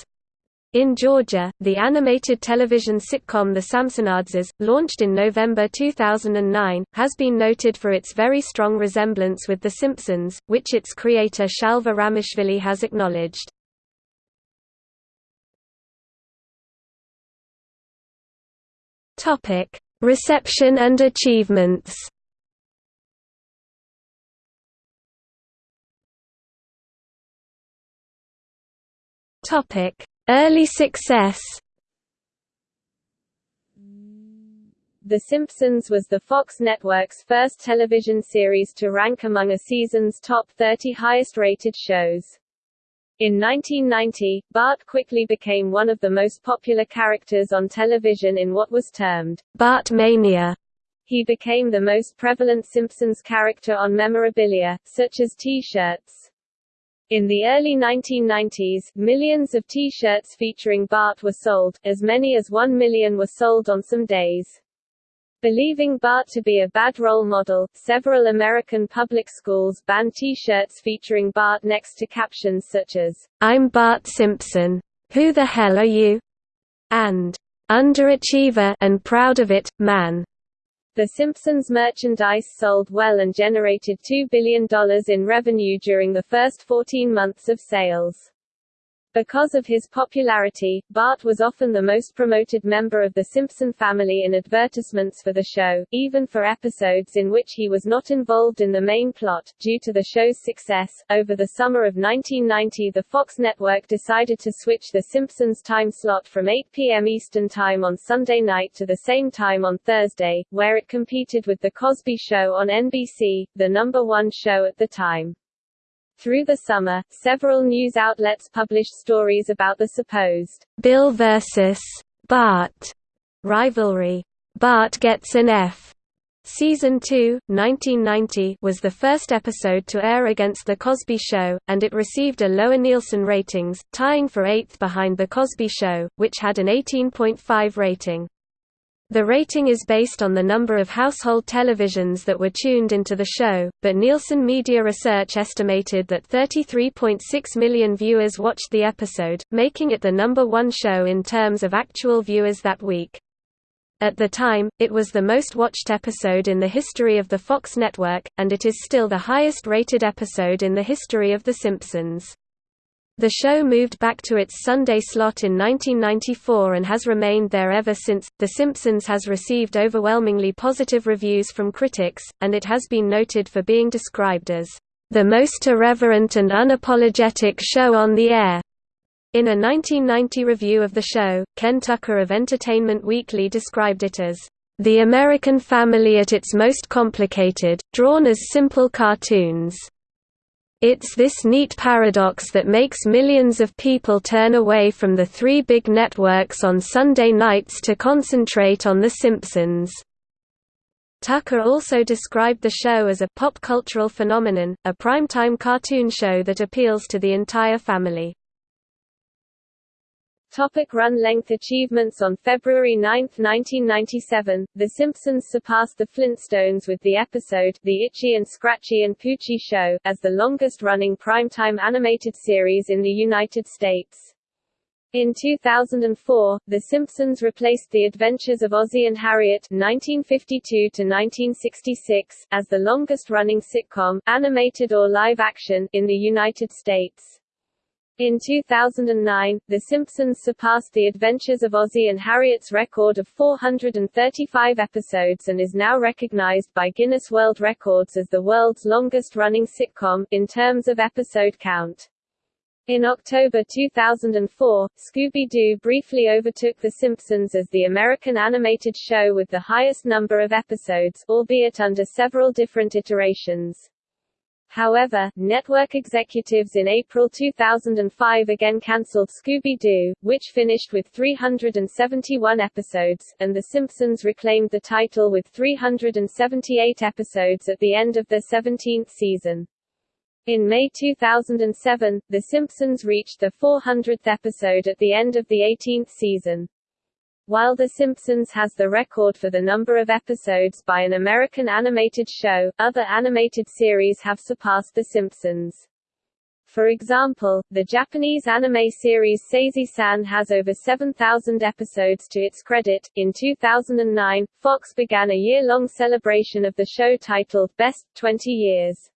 In Georgia, the animated television sitcom The Samsonadzes, launched in November 2009, has been noted for its very strong resemblance with The Simpsons, which its creator Shalva Ramishvili has acknowledged. Reception and achievements. Topic: Early success. The Simpsons was the Fox network's first television series to rank among a season's top 30 highest-rated shows. In 1990, Bart quickly became one of the most popular characters on television in what was termed Bartmania. He became the most prevalent Simpsons character on memorabilia, such as T-shirts. In the early 1990s, millions of T-shirts featuring Bart were sold, as many as one million were sold on some days. Believing Bart to be a bad role model, several American public schools banned T-shirts featuring Bart next to captions such as, I'm Bart Simpson. Who the hell are you? and Underachiever and proud of it, man. The Simpsons merchandise sold well and generated $2 billion in revenue during the first 14 months of sales. Because of his popularity, Bart was often the most promoted member of the Simpson family in advertisements for the show, even for episodes in which he was not involved in the main plot. Due to the show's success, over the summer of 1990 the Fox network decided to switch The Simpsons time slot from 8 p.m. Eastern Time on Sunday night to the same time on Thursday, where it competed with The Cosby Show on NBC, the number one show at the time. Through the summer, several news outlets published stories about the supposed Bill versus Bart rivalry. Bart gets an F. Season 2, 1990 was the first episode to air against The Cosby Show, and it received a lower Nielsen ratings, tying for eighth behind The Cosby Show, which had an 18.5 rating. The rating is based on the number of household televisions that were tuned into the show, but Nielsen Media Research estimated that 33.6 million viewers watched the episode, making it the number one show in terms of actual viewers that week. At the time, it was the most watched episode in the history of the Fox network, and it is still the highest rated episode in the history of The Simpsons. The show moved back to its Sunday slot in 1994 and has remained there ever since. The Simpsons has received overwhelmingly positive reviews from critics, and it has been noted for being described as the most irreverent and unapologetic show on the air. In a 1990 review of the show, Ken Tucker of Entertainment Weekly described it as the American family at its most complicated, drawn as simple cartoons. It's this neat paradox that makes millions of people turn away from the three big networks on Sunday nights to concentrate on The Simpsons. Tucker also described the show as a pop cultural phenomenon, a primetime cartoon show that appeals to the entire family. Topic run length achievements On February 9, 1997, The Simpsons surpassed The Flintstones with the episode The Itchy and Scratchy and Poochie Show, as the longest-running primetime animated series in the United States. In 2004, The Simpsons replaced The Adventures of Ozzie and Harriet (1952–1966) as the longest-running sitcom, animated or live-action, in the United States. In 2009, The Simpsons surpassed The Adventures of Ozzie and Harriet's record of 435 episodes and is now recognized by Guinness World Records as the world's longest-running sitcom, in terms of episode count. In October 2004, Scooby-Doo briefly overtook The Simpsons as the American animated show with the highest number of episodes, albeit under several different iterations. However, network executives in April 2005 again cancelled Scooby-Doo, which finished with 371 episodes, and The Simpsons reclaimed the title with 378 episodes at the end of their 17th season. In May 2007, The Simpsons reached the 400th episode at the end of the 18th season. While The Simpsons has the record for the number of episodes by an American animated show, other animated series have surpassed The Simpsons. For example, the Japanese anime series Sazae-san has over 7,000 episodes to its credit. In 2009, Fox began a year-long celebration of the show titled Best 20 Years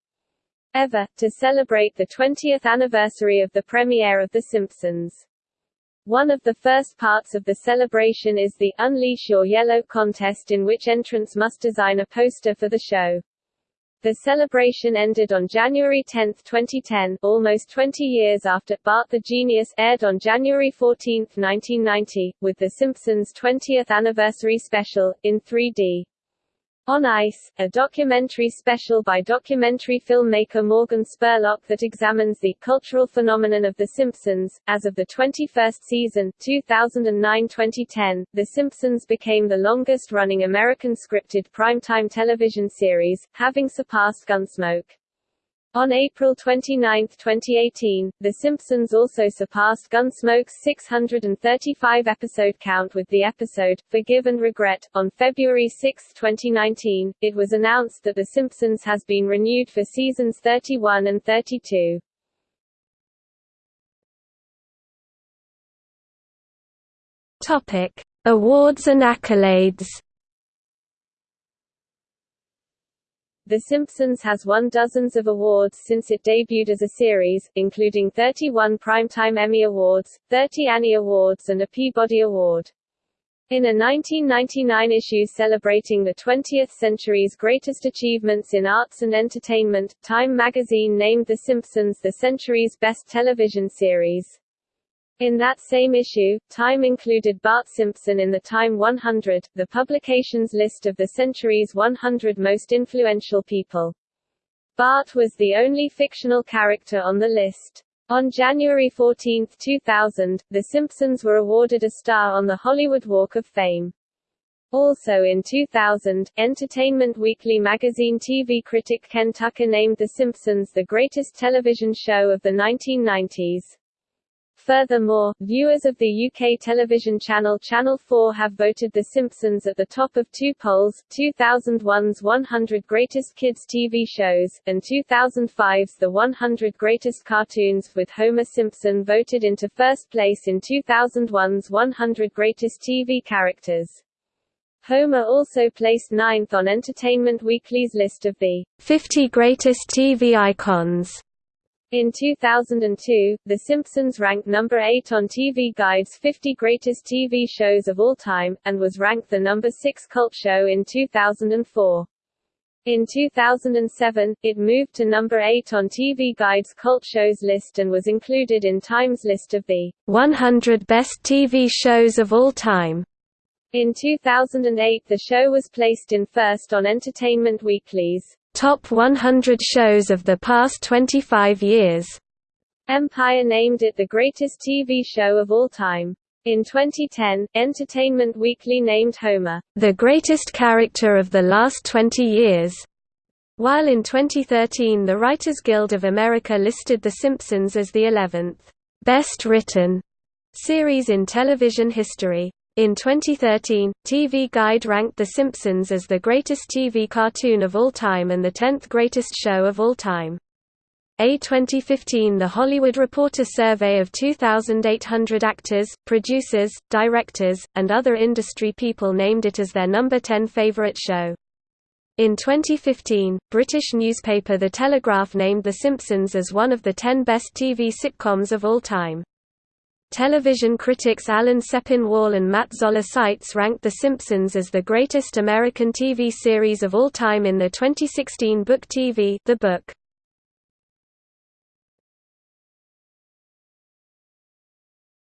Ever, to celebrate the 20th anniversary of the premiere of The Simpsons. One of the first parts of the celebration is the Unleash Your Yellow contest in which entrants must design a poster for the show. The celebration ended on January 10, 2010, almost 20 years after Bart the Genius aired on January 14, 1990, with The Simpsons' 20th anniversary special, in 3D. On Ice, a documentary special by documentary filmmaker Morgan Spurlock that examines the cultural phenomenon of The Simpsons. As of the 21st season, 2009-2010, The Simpsons became the longest-running American scripted primetime television series, having surpassed Gunsmoke. On April 29, 2018, The Simpsons also surpassed Gunsmoke's 635 episode count with the episode, Forgive and Regret. On February 6, 2019, it was announced that The Simpsons has been renewed for seasons 31 and 32. Topic: Awards and accolades. The Simpsons has won dozens of awards since it debuted as a series, including 31 Primetime Emmy Awards, 30 Annie Awards and a Peabody Award. In a 1999 issue celebrating the 20th century's greatest achievements in arts and entertainment, Time magazine named The Simpsons the century's best television series. In that same issue, Time included Bart Simpson in the Time 100, the publication's list of the century's 100 most influential people. Bart was the only fictional character on the list. On January 14, 2000, The Simpsons were awarded a star on the Hollywood Walk of Fame. Also in 2000, Entertainment Weekly magazine TV critic Ken Tucker named The Simpsons the greatest television show of the 1990s. Furthermore, viewers of the UK television channel Channel 4 have voted The Simpsons at the top of two polls, 2001's 100 Greatest Kids TV Shows, and 2005's The 100 Greatest Cartoons, with Homer Simpson voted into first place in 2001's 100 Greatest TV Characters. Homer also placed ninth on Entertainment Weekly's list of the 50 Greatest TV Icons. In 2002, The Simpsons ranked number 8 on TV Guide's 50 Greatest TV Shows of All Time, and was ranked the number 6 cult show in 2004. In 2007, it moved to number 8 on TV Guide's cult shows list and was included in Time's list of the 100 best TV shows of all time. In 2008 the show was placed in first on Entertainment Weekly's Top 100 shows of the past 25 years. Empire named it the greatest TV show of all time. In 2010, Entertainment Weekly named Homer, the greatest character of the last 20 years. While in 2013 the Writers Guild of America listed The Simpsons as the 11th best written series in television history. In 2013, TV Guide ranked The Simpsons as the greatest TV cartoon of all time and the 10th greatest show of all time. A 2015 The Hollywood Reporter survey of 2,800 actors, producers, directors, and other industry people named it as their number 10 favorite show. In 2015, British newspaper The Telegraph named The Simpsons as one of the 10 best TV sitcoms of all time. Television critics Alan Sepinwall and Matt Zoller Seitz ranked The Simpsons as the greatest American TV series of all time in the 2016 book TV The Book.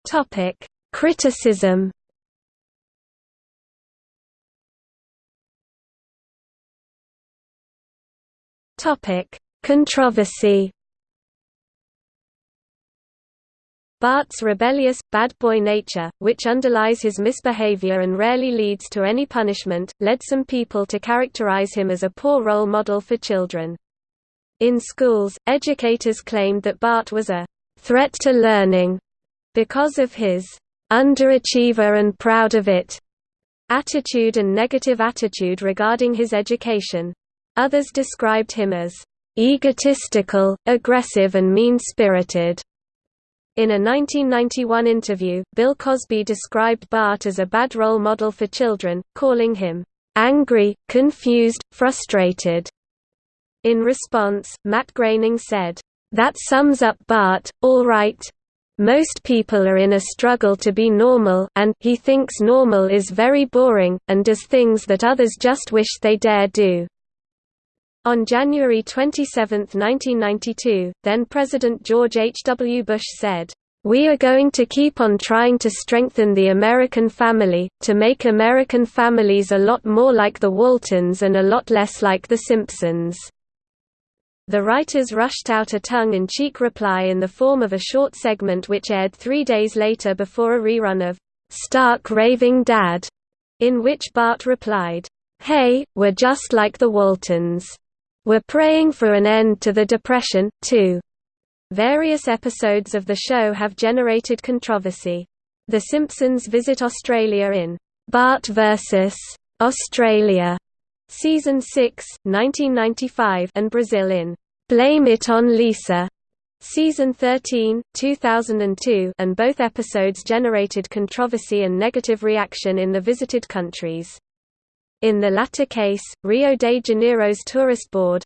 Topic: Criticism. Topic: Controversy. Bart's rebellious, bad boy nature, which underlies his misbehavior and rarely leads to any punishment, led some people to characterize him as a poor role model for children. In schools, educators claimed that Bart was a threat to learning because of his underachiever and proud of it attitude and negative attitude regarding his education. Others described him as egotistical, aggressive and mean-spirited. In a 1991 interview, Bill Cosby described Bart as a bad role model for children, calling him angry, confused, frustrated. In response, Matt Groening said, That sums up Bart, all right. Most people are in a struggle to be normal and he thinks normal is very boring, and does things that others just wish they dare do. On January 27, 1992, then-President George H. W. Bush said, we are going to keep on trying to strengthen the American family, to make American families a lot more like the Waltons and a lot less like The Simpsons. The writers rushed out a tongue-in-cheek reply in the form of a short segment which aired three days later before a rerun of Stark Raving Dad, in which Bart replied, Hey, we're just like the Waltons. We're praying for an end to the Depression, too. Various episodes of the show have generated controversy. The Simpsons visit Australia in Bart vs. Australia, Season 6, 1995 and Brazil in Blame It on Lisa, Season 13, 2002 and both episodes generated controversy and negative reaction in the visited countries. In the latter case, Rio de Janeiro's tourist board,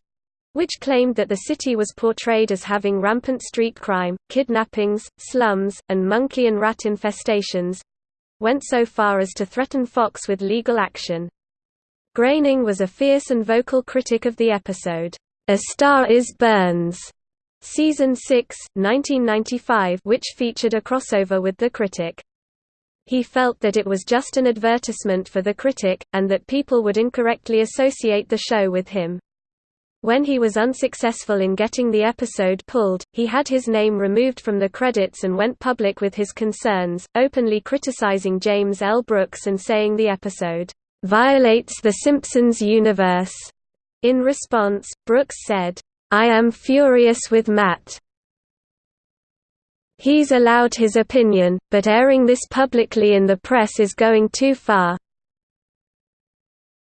which claimed that the city was portrayed as having rampant street crime, kidnappings, slums, and monkey and rat infestations, went so far as to threaten Fox with legal action. Groening was a fierce and vocal critic of the episode, A Star is Burns, Season 6, 1995 which featured a crossover with The Critic. He felt that it was just an advertisement for The Critic, and that people would incorrectly associate the show with him. When he was unsuccessful in getting the episode pulled, he had his name removed from the credits and went public with his concerns, openly criticizing James L. Brooks and saying the episode, "...violates the Simpsons universe." In response, Brooks said, I am furious with Matt. He's allowed his opinion, but airing this publicly in the press is going too far.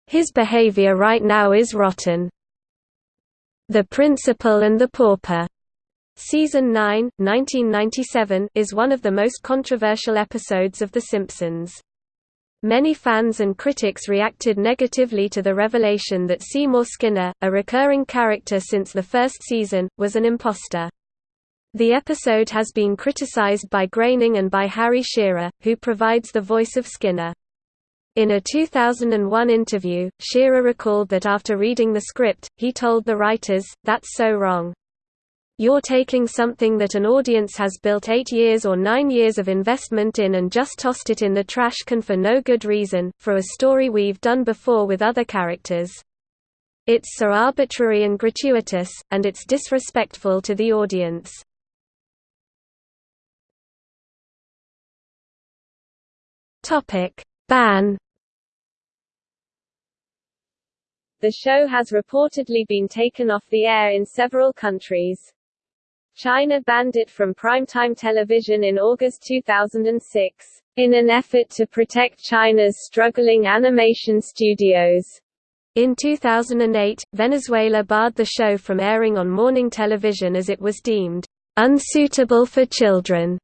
His behavior right now is rotten. The Principal and the Pauper, Season 9, 1997 is one of the most controversial episodes of The Simpsons. Many fans and critics reacted negatively to the revelation that Seymour Skinner, a recurring character since the first season, was an imposter. The episode has been criticized by Groening and by Harry Shearer, who provides the voice of Skinner. In a 2001 interview, Shearer recalled that after reading the script, he told the writers, that's so wrong. You're taking something that an audience has built eight years or nine years of investment in and just tossed it in the trash can for no good reason, for a story we've done before with other characters. It's so arbitrary and gratuitous, and it's disrespectful to the audience. Topic ban The show has reportedly been taken off the air in several countries. China banned it from primetime television in August 2006, in an effort to protect China's struggling animation studios. In 2008, Venezuela barred the show from airing on morning television as it was deemed unsuitable for children.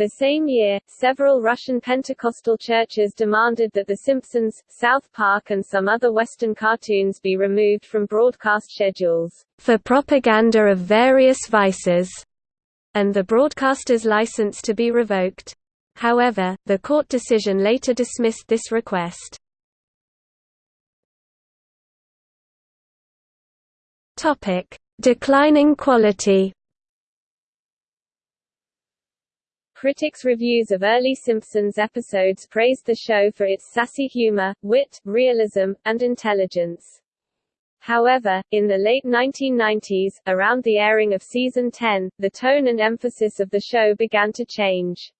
The same year, several Russian Pentecostal churches demanded that The Simpsons, South Park and some other Western cartoons be removed from broadcast schedules, for propaganda of various vices, and the broadcaster's license to be revoked. However, the court decision later dismissed this request. Declining quality Critics' reviews of early Simpsons episodes praised the show for its sassy humor, wit, realism, and intelligence. However, in the late 1990s, around the airing of season 10, the tone and emphasis of the show began to change.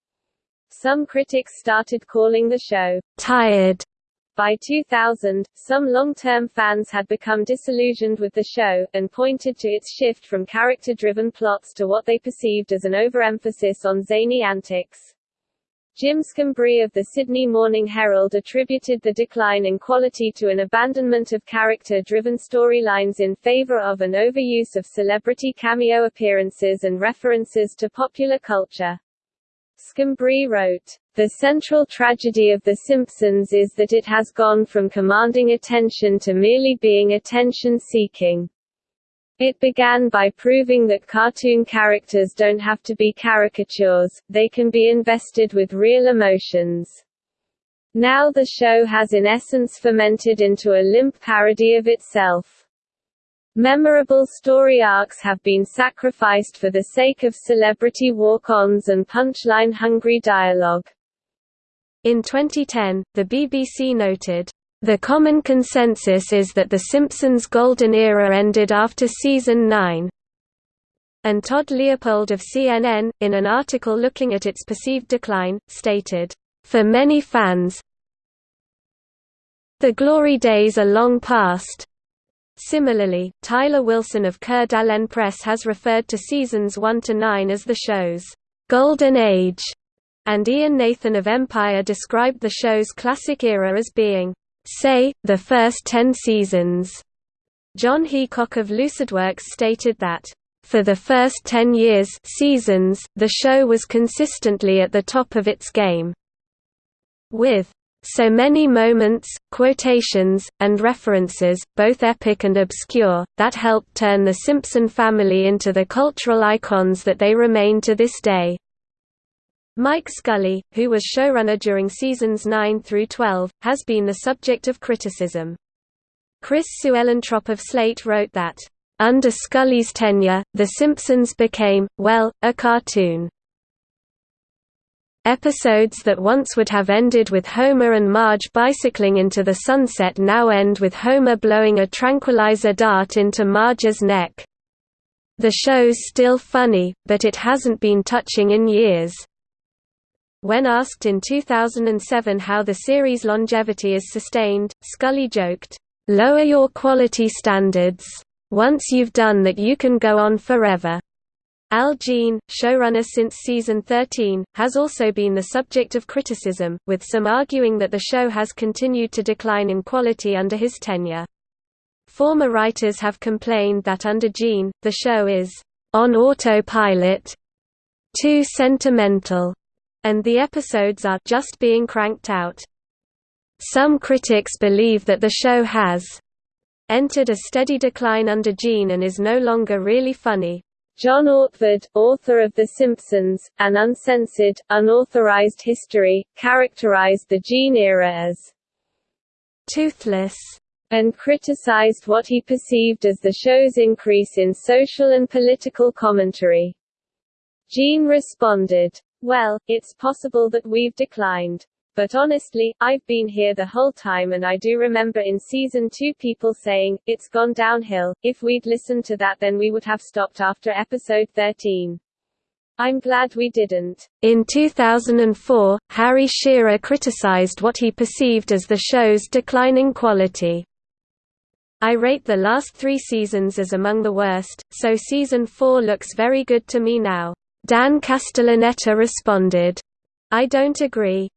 Some critics started calling the show tired by 2000, some long-term fans had become disillusioned with the show, and pointed to its shift from character-driven plots to what they perceived as an overemphasis on zany antics. Jim Schembri of the Sydney Morning Herald attributed the decline in quality to an abandonment of character-driven storylines in favour of an overuse of celebrity cameo appearances and references to popular culture. Schembri wrote, The central tragedy of The Simpsons is that it has gone from commanding attention to merely being attention-seeking. It began by proving that cartoon characters don't have to be caricatures, they can be invested with real emotions. Now the show has in essence fermented into a limp parody of itself. Memorable story arcs have been sacrificed for the sake of celebrity walk-ons and punchline-hungry dialogue. In 2010, the BBC noted, the common consensus is that The Simpsons' golden era ended after season 9. And Todd Leopold of CNN, in an article looking at its perceived decline, stated, For many fans, the glory days are long past. Similarly, Tyler Wilson of d'Alene Press has referred to seasons 1 to 9 as the show's golden age, and Ian Nathan of Empire described the show's classic era as being say, the first ten seasons. John Heacock of Lucidworks stated that, for the first ten years seasons, the show was consistently at the top of its game. With so many moments, quotations, and references, both epic and obscure, that helped turn the Simpson family into the cultural icons that they remain to this day. Mike Scully, who was showrunner during seasons 9 through 12, has been the subject of criticism. Chris Suellentrop of Slate wrote that, "...under Scully's tenure, The Simpsons became, well, a cartoon." Episodes that once would have ended with Homer and Marge bicycling into the sunset now end with Homer blowing a tranquilizer dart into Marge's neck. The show's still funny, but it hasn't been touching in years. When asked in 2007 how the series' longevity is sustained, Scully joked, "'Lower your quality standards. Once you've done that you can go on forever.'" Al Jean, showrunner since season 13, has also been the subject of criticism, with some arguing that the show has continued to decline in quality under his tenure. Former writers have complained that under Jean, the show is on autopilot, too sentimental, and the episodes are just being cranked out. Some critics believe that the show has entered a steady decline under Jean and is no longer really funny. John Ortved, author of The Simpsons, An Uncensored, Unauthorized History, characterized the Jean era as toothless and criticized what he perceived as the show's increase in social and political commentary. Jean responded, well, it's possible that we've declined. But honestly, I've been here the whole time and I do remember in season 2 people saying, it's gone downhill, if we'd listened to that then we would have stopped after episode 13. I'm glad we didn't. In 2004, Harry Shearer criticized what he perceived as the show's declining quality. I rate the last three seasons as among the worst, so season 4 looks very good to me now. Dan Castellaneta responded, I don't agree.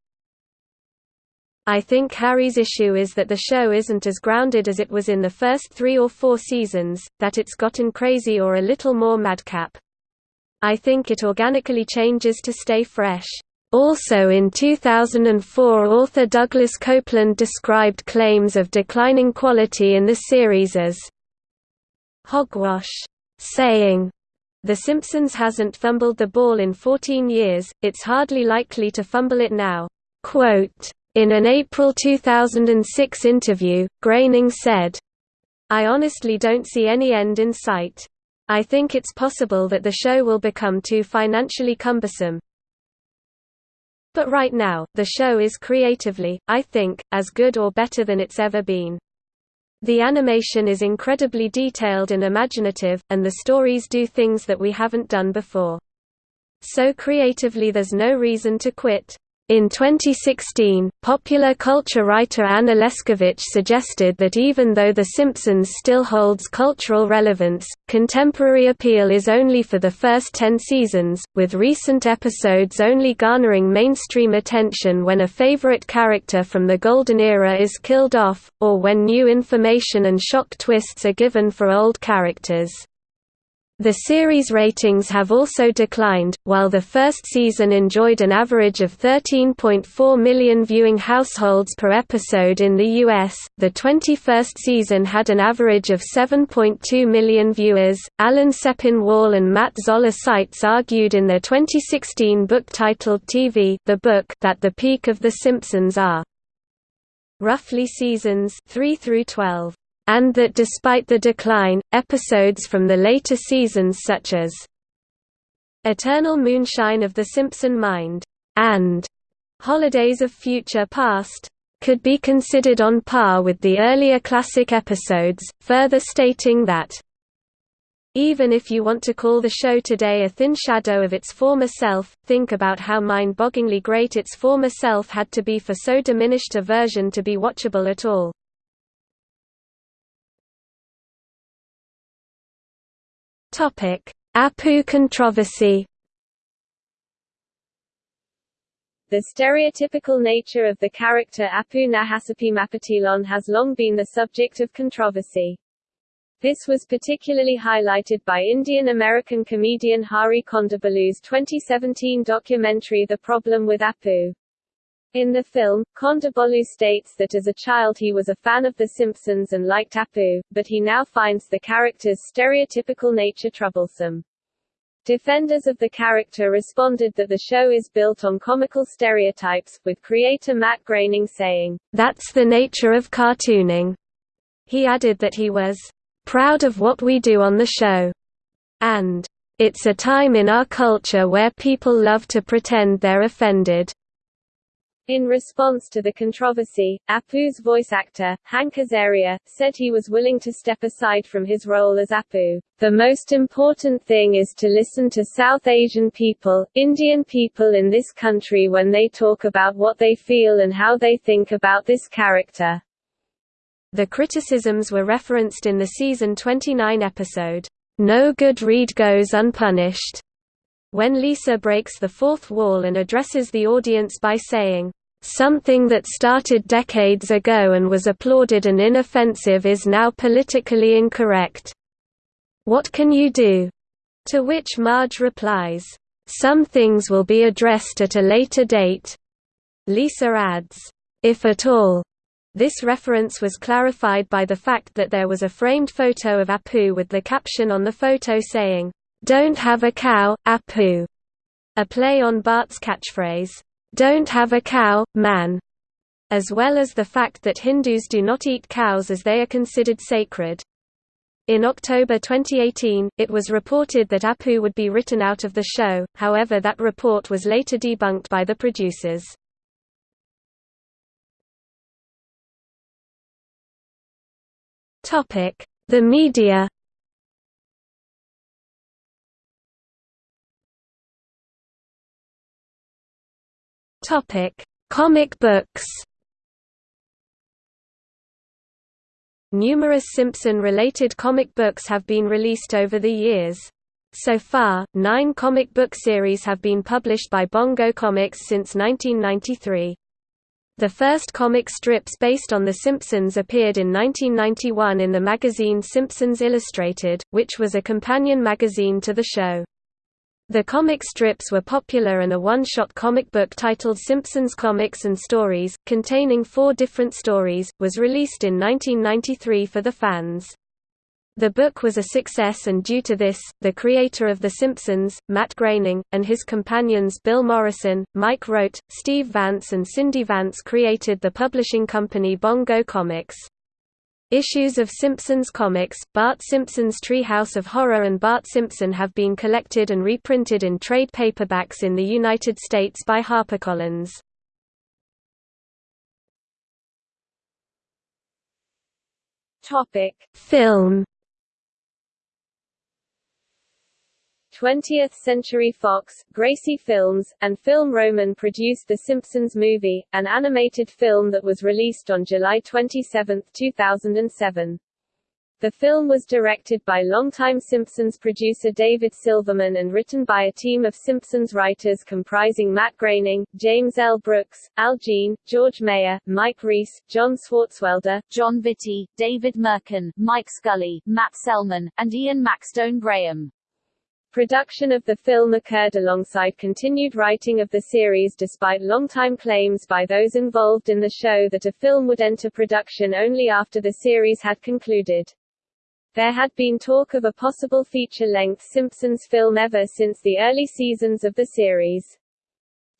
I think Harry's issue is that the show isn't as grounded as it was in the first three or four seasons, that it's gotten crazy or a little more madcap. I think it organically changes to stay fresh. Also in 2004 author Douglas Coupland described claims of declining quality in the series as hogwash, saying, the Simpsons hasn't fumbled the ball in 14 years, it's hardly likely to fumble it now. Quote, in an April 2006 interview, Groening said, I honestly don't see any end in sight. I think it's possible that the show will become too financially cumbersome. But right now, the show is creatively, I think, as good or better than it's ever been. The animation is incredibly detailed and imaginative, and the stories do things that we haven't done before. So creatively there's no reason to quit. In 2016, popular culture writer Anna Leszkiewicz suggested that even though The Simpsons still holds cultural relevance, contemporary appeal is only for the first ten seasons, with recent episodes only garnering mainstream attention when a favorite character from the Golden Era is killed off, or when new information and shock twists are given for old characters. The series ratings have also declined. While the first season enjoyed an average of 13.4 million viewing households per episode in the US, the 21st season had an average of 7.2 million viewers. Alan Sepinwall and Matt Zoller Seitz argued in their 2016 book titled TV the book that the peak of The Simpsons are roughly seasons 3 through 12 and that despite the decline, episodes from the later seasons such as Eternal Moonshine of the Simpson Mind and Holidays of Future Past could be considered on par with the earlier classic episodes, further stating that even if you want to call the show today a thin shadow of its former self, think about how mind-bogglingly great its former self had to be for so diminished a version to be watchable at all. Topic: Apu controversy. The stereotypical nature of the character Apu Nahasapeemapetilon has long been the subject of controversy. This was particularly highlighted by Indian-American comedian Hari Kondabolu's 2017 documentary The Problem with Apu. In the film, Kondabolu states that as a child he was a fan of The Simpsons and liked Apu, but he now finds the character's stereotypical nature troublesome. Defenders of the character responded that the show is built on comical stereotypes, with creator Matt Groening saying, That's the nature of cartooning. He added that he was proud of what we do on the show, and it's a time in our culture where people love to pretend they're offended. In response to the controversy, Apu's voice actor, Hank Azaria, said he was willing to step aside from his role as Apu. The most important thing is to listen to South Asian people, Indian people in this country when they talk about what they feel and how they think about this character. The criticisms were referenced in the season 29 episode, No Good Read Goes Unpunished, when Lisa breaks the fourth wall and addresses the audience by saying, Something that started decades ago and was applauded and inoffensive is now politically incorrect. What can you do? To which Marge replies, Some things will be addressed at a later date. Lisa adds, If at all. This reference was clarified by the fact that there was a framed photo of Apu with the caption on the photo saying, don't have a cow, Apu. A play on Bart's catchphrase, Don't have a cow, man. As well as the fact that Hindus do not eat cows as they are considered sacred. In October 2018, it was reported that Apu would be written out of the show, however that report was later debunked by the producers. The media Topic: Comic books. Numerous Simpson-related comic books have been released over the years. So far, nine comic book series have been published by Bongo Comics since 1993. The first comic strips based on The Simpsons appeared in 1991 in the magazine Simpsons Illustrated, which was a companion magazine to the show. The comic strips were popular and a one-shot comic book titled Simpsons Comics and Stories, containing four different stories, was released in 1993 for the fans. The book was a success and due to this, the creator of The Simpsons, Matt Groening, and his companions Bill Morrison, Mike Rote, Steve Vance and Cindy Vance created the publishing company Bongo Comics. Issues of Simpsons comics, Bart Simpson's Treehouse of Horror and Bart Simpson have been collected and reprinted in trade paperbacks in the United States by HarperCollins. Topic: Film 20th Century Fox, Gracie Films, and Film Roman produced The Simpsons Movie, an animated film that was released on July 27, 2007. The film was directed by longtime Simpsons producer David Silverman and written by a team of Simpsons writers comprising Matt Groening, James L. Brooks, Al Jean, George Meyer, Mike Reiss, John Swartzwelder, Jon Vitti, David Mirkin, Mike Scully, Matt Selman, and Ian Maxtone Graham. Production of the film occurred alongside continued writing of the series despite long-time claims by those involved in the show that a film would enter production only after the series had concluded. There had been talk of a possible feature-length Simpsons film ever since the early seasons of the series.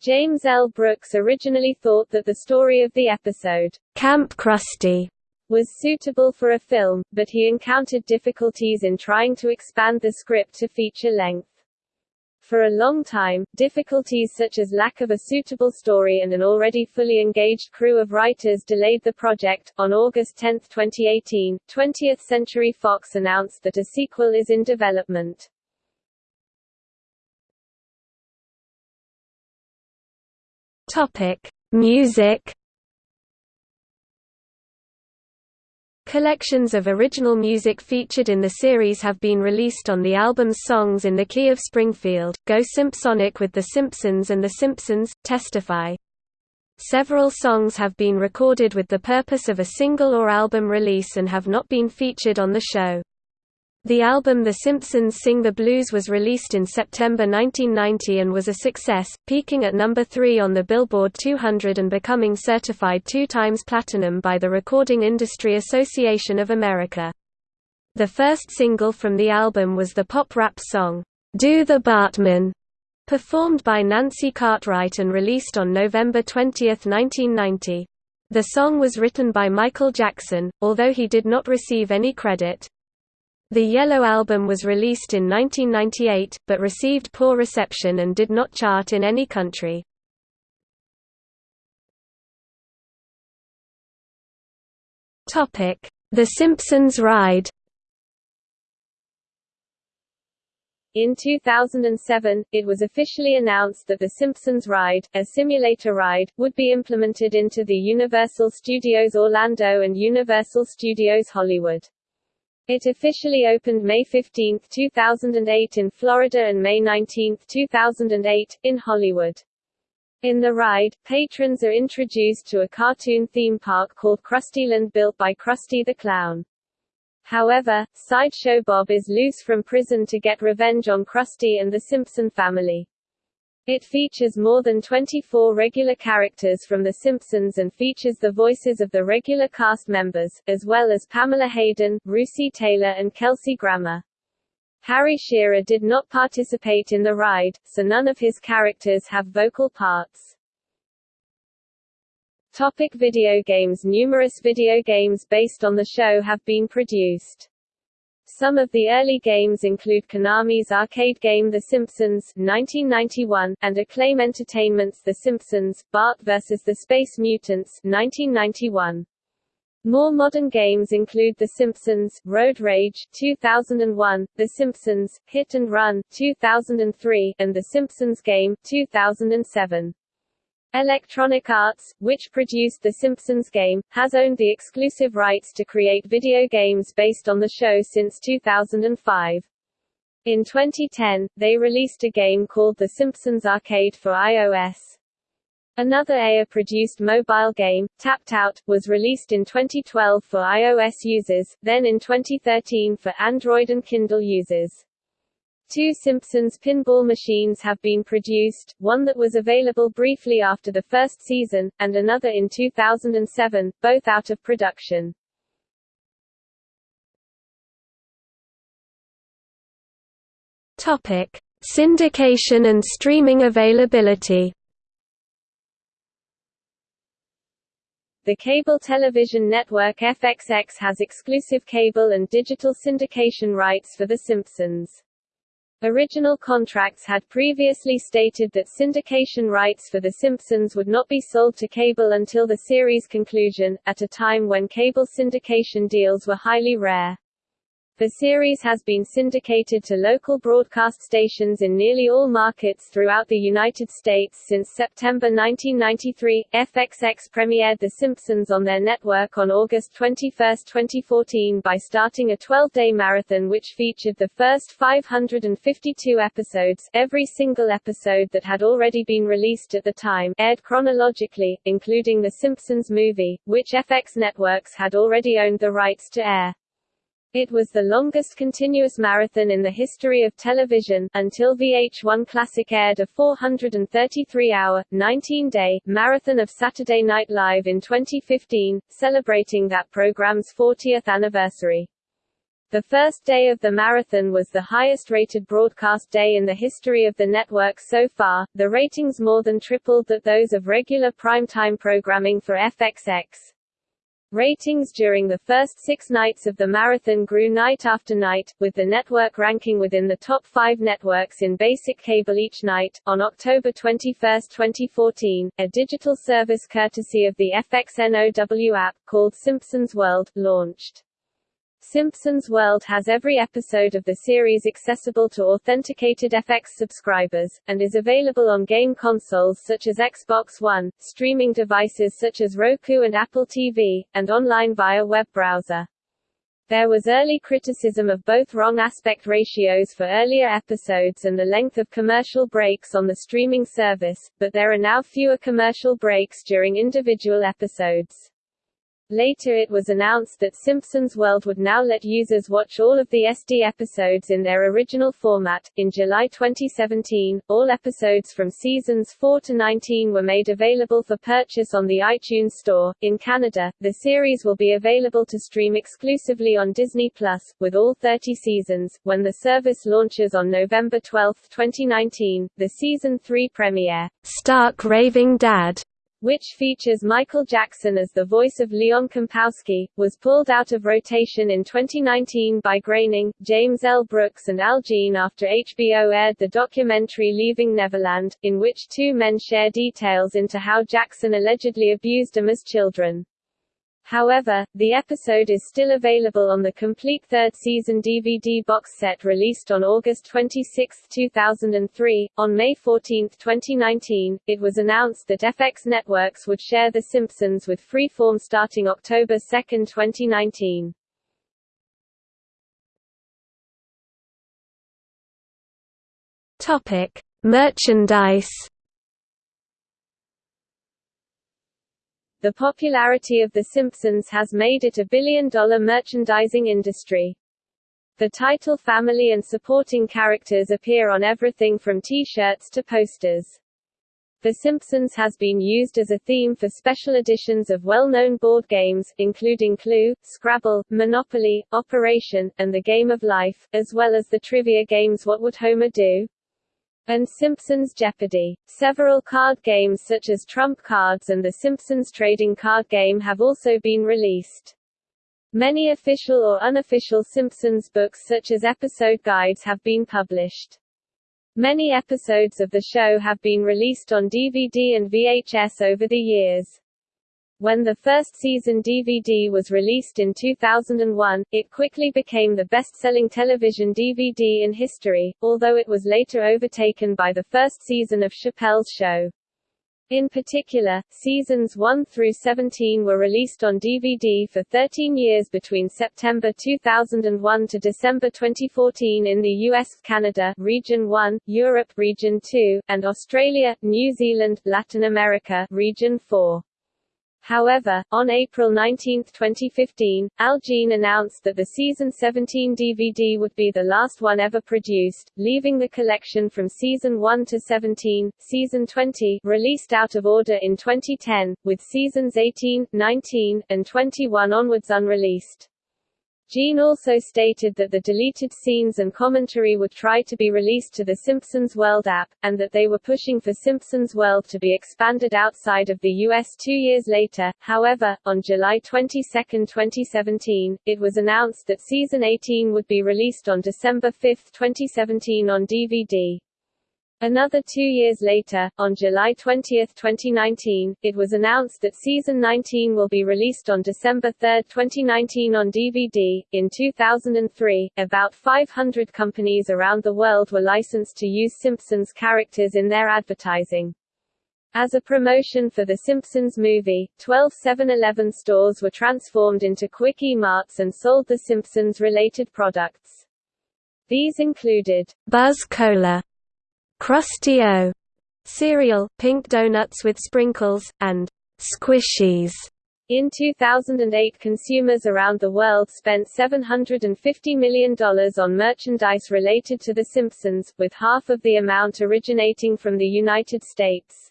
James L. Brooks originally thought that the story of the episode, Camp Krusty, was suitable for a film, but he encountered difficulties in trying to expand the script to feature length. For a long time, difficulties such as lack of a suitable story and an already fully engaged crew of writers delayed the project. On August 10, 2018, 20th Century Fox announced that a sequel is in development. Topic: Music Collections of original music featured in the series have been released on the album's Songs in the Key of Springfield, Go Simpsonic with The Simpsons and The Simpsons, Testify. Several songs have been recorded with the purpose of a single or album release and have not been featured on the show. The album The Simpsons Sing the Blues was released in September 1990 and was a success, peaking at number 3 on the Billboard 200 and becoming certified two times platinum by the Recording Industry Association of America. The first single from the album was the pop rap song, Do the Bartman, performed by Nancy Cartwright and released on November 20, 1990. The song was written by Michael Jackson, although he did not receive any credit. The Yellow Album was released in 1998, but received poor reception and did not chart in any country. The Simpsons Ride In 2007, it was officially announced that The Simpsons Ride, a simulator ride, would be implemented into the Universal Studios Orlando and Universal Studios Hollywood. It officially opened May 15, 2008 in Florida and May 19, 2008, in Hollywood. In the ride, patrons are introduced to a cartoon theme park called Krustyland built by Krusty the Clown. However, Sideshow Bob is loose from prison to get revenge on Krusty and the Simpson family. It features more than 24 regular characters from The Simpsons and features the voices of the regular cast members, as well as Pamela Hayden, Russi Taylor and Kelsey Grammer. Harry Shearer did not participate in the ride, so none of his characters have vocal parts. Topic video games Numerous video games based on the show have been produced. Some of the early games include Konami's arcade game The Simpsons 1991, and Acclaim Entertainment's The Simpsons, Bart vs. the Space Mutants 1991. More modern games include The Simpsons, Road Rage 2001, The Simpsons, Hit and Run 2003, and The Simpsons Game 2007. Electronic Arts, which produced The Simpsons game, has owned the exclusive rights to create video games based on the show since 2005. In 2010, they released a game called The Simpsons Arcade for iOS. Another EA-produced mobile game, Tapped Out, was released in 2012 for iOS users, then in 2013 for Android and Kindle users. Two Simpsons pinball machines have been produced, one that was available briefly after the first season, and another in 2007, both out of production. Topic: Syndication and streaming availability. The cable television network FXX has exclusive cable and digital syndication rights for The Simpsons. Original contracts had previously stated that syndication rights for The Simpsons would not be sold to cable until the series' conclusion, at a time when cable syndication deals were highly rare. The series has been syndicated to local broadcast stations in nearly all markets throughout the United States since September 1993. FXX premiered The Simpsons on their network on August 21, 2014 by starting a 12-day marathon which featured the first 552 episodes every single episode that had already been released at the time aired chronologically, including The Simpsons movie, which FX Networks had already owned the rights to air. It was the longest continuous marathon in the history of television, until VH1 Classic aired a 433-hour, 19-day, marathon of Saturday Night Live in 2015, celebrating that program's 40th anniversary. The first day of the marathon was the highest-rated broadcast day in the history of the network so far, the ratings more than tripled that those of regular primetime programming for FXX. Ratings during the first six nights of the marathon grew night after night, with the network ranking within the top five networks in basic cable each night. On October 21, 2014, a digital service courtesy of the FXNOW app, called Simpsons World, launched. Simpsons World has every episode of the series accessible to authenticated FX subscribers, and is available on game consoles such as Xbox One, streaming devices such as Roku and Apple TV, and online via web browser. There was early criticism of both wrong aspect ratios for earlier episodes and the length of commercial breaks on the streaming service, but there are now fewer commercial breaks during individual episodes. Later it was announced that Simpsons World would now let users watch all of the SD episodes in their original format. In July 2017, all episodes from seasons 4 to 19 were made available for purchase on the iTunes Store. In Canada, the series will be available to stream exclusively on Disney Plus, with all 30 seasons, when the service launches on November 12, 2019. The season 3 premiere, Stark Raving Dad, which features Michael Jackson as the voice of Leon Kompowski, was pulled out of rotation in 2019 by Groening, James L. Brooks and Al Jean after HBO aired the documentary Leaving Neverland, in which two men share details into how Jackson allegedly abused them as children. However, the episode is still available on the complete third season DVD box set released on August 26, 2003. On May 14, 2019, it was announced that FX Networks would share The Simpsons with Freeform starting October 2, 2019. Topic: Merchandise The popularity of The Simpsons has made it a billion-dollar merchandising industry. The title family and supporting characters appear on everything from T-shirts to posters. The Simpsons has been used as a theme for special editions of well-known board games, including Clue, Scrabble, Monopoly, Operation, and The Game of Life, as well as the trivia games What Would Homer Do? And Simpsons Jeopardy! Several card games such as Trump Cards and the Simpsons trading card game have also been released. Many official or unofficial Simpsons books such as episode guides have been published. Many episodes of the show have been released on DVD and VHS over the years. When the first season DVD was released in 2001, it quickly became the best-selling television DVD in history, although it was later overtaken by the first season of Chappelle's Show. In particular, seasons 1 through 17 were released on DVD for 13 years between September 2001 to December 2014 in the US, Canada, Region 1, Europe, Region 2, and Australia, New Zealand, Latin America, Region 4. However, on April 19, 2015, Al Jean announced that the Season 17 DVD would be the last one ever produced, leaving the collection from Season 1 to 17, Season 20 released out of order in 2010, with Seasons 18, 19, and 21 onwards unreleased. Jean also stated that the deleted scenes and commentary would try to be released to the Simpsons World app, and that they were pushing for Simpsons World to be expanded outside of the US two years later. However, on July 22, 2017, it was announced that Season 18 would be released on December 5, 2017 on DVD. Another two years later, on July 20, 2019, it was announced that Season 19 will be released on December 3, 2019 on DVD. In 2003, about 500 companies around the world were licensed to use Simpsons characters in their advertising. As a promotion for The Simpsons movie, 12 7-Eleven stores were transformed into Kwik-E-Marts and sold The Simpsons-related products. These included Buzz Cola, Krusty-O cereal, pink donuts with sprinkles, and Squishies. In 2008 consumers around the world spent $750 million on merchandise related to The Simpsons, with half of the amount originating from the United States.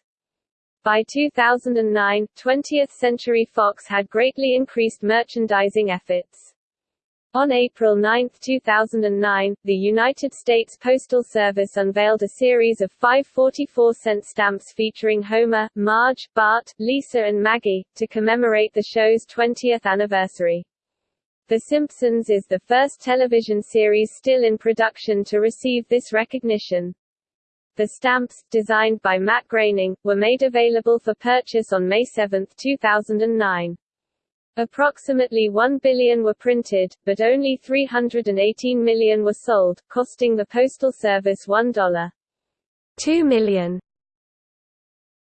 By 2009, 20th Century Fox had greatly increased merchandising efforts. On April 9, 2009, the United States Postal Service unveiled a series of five 44-cent stamps featuring Homer, Marge, Bart, Lisa and Maggie, to commemorate the show's 20th anniversary. The Simpsons is the first television series still in production to receive this recognition. The stamps, designed by Matt Groening, were made available for purchase on May 7, 2009. Approximately 1 billion were printed, but only 318 million were sold, costing the Postal Service $1. 2 million.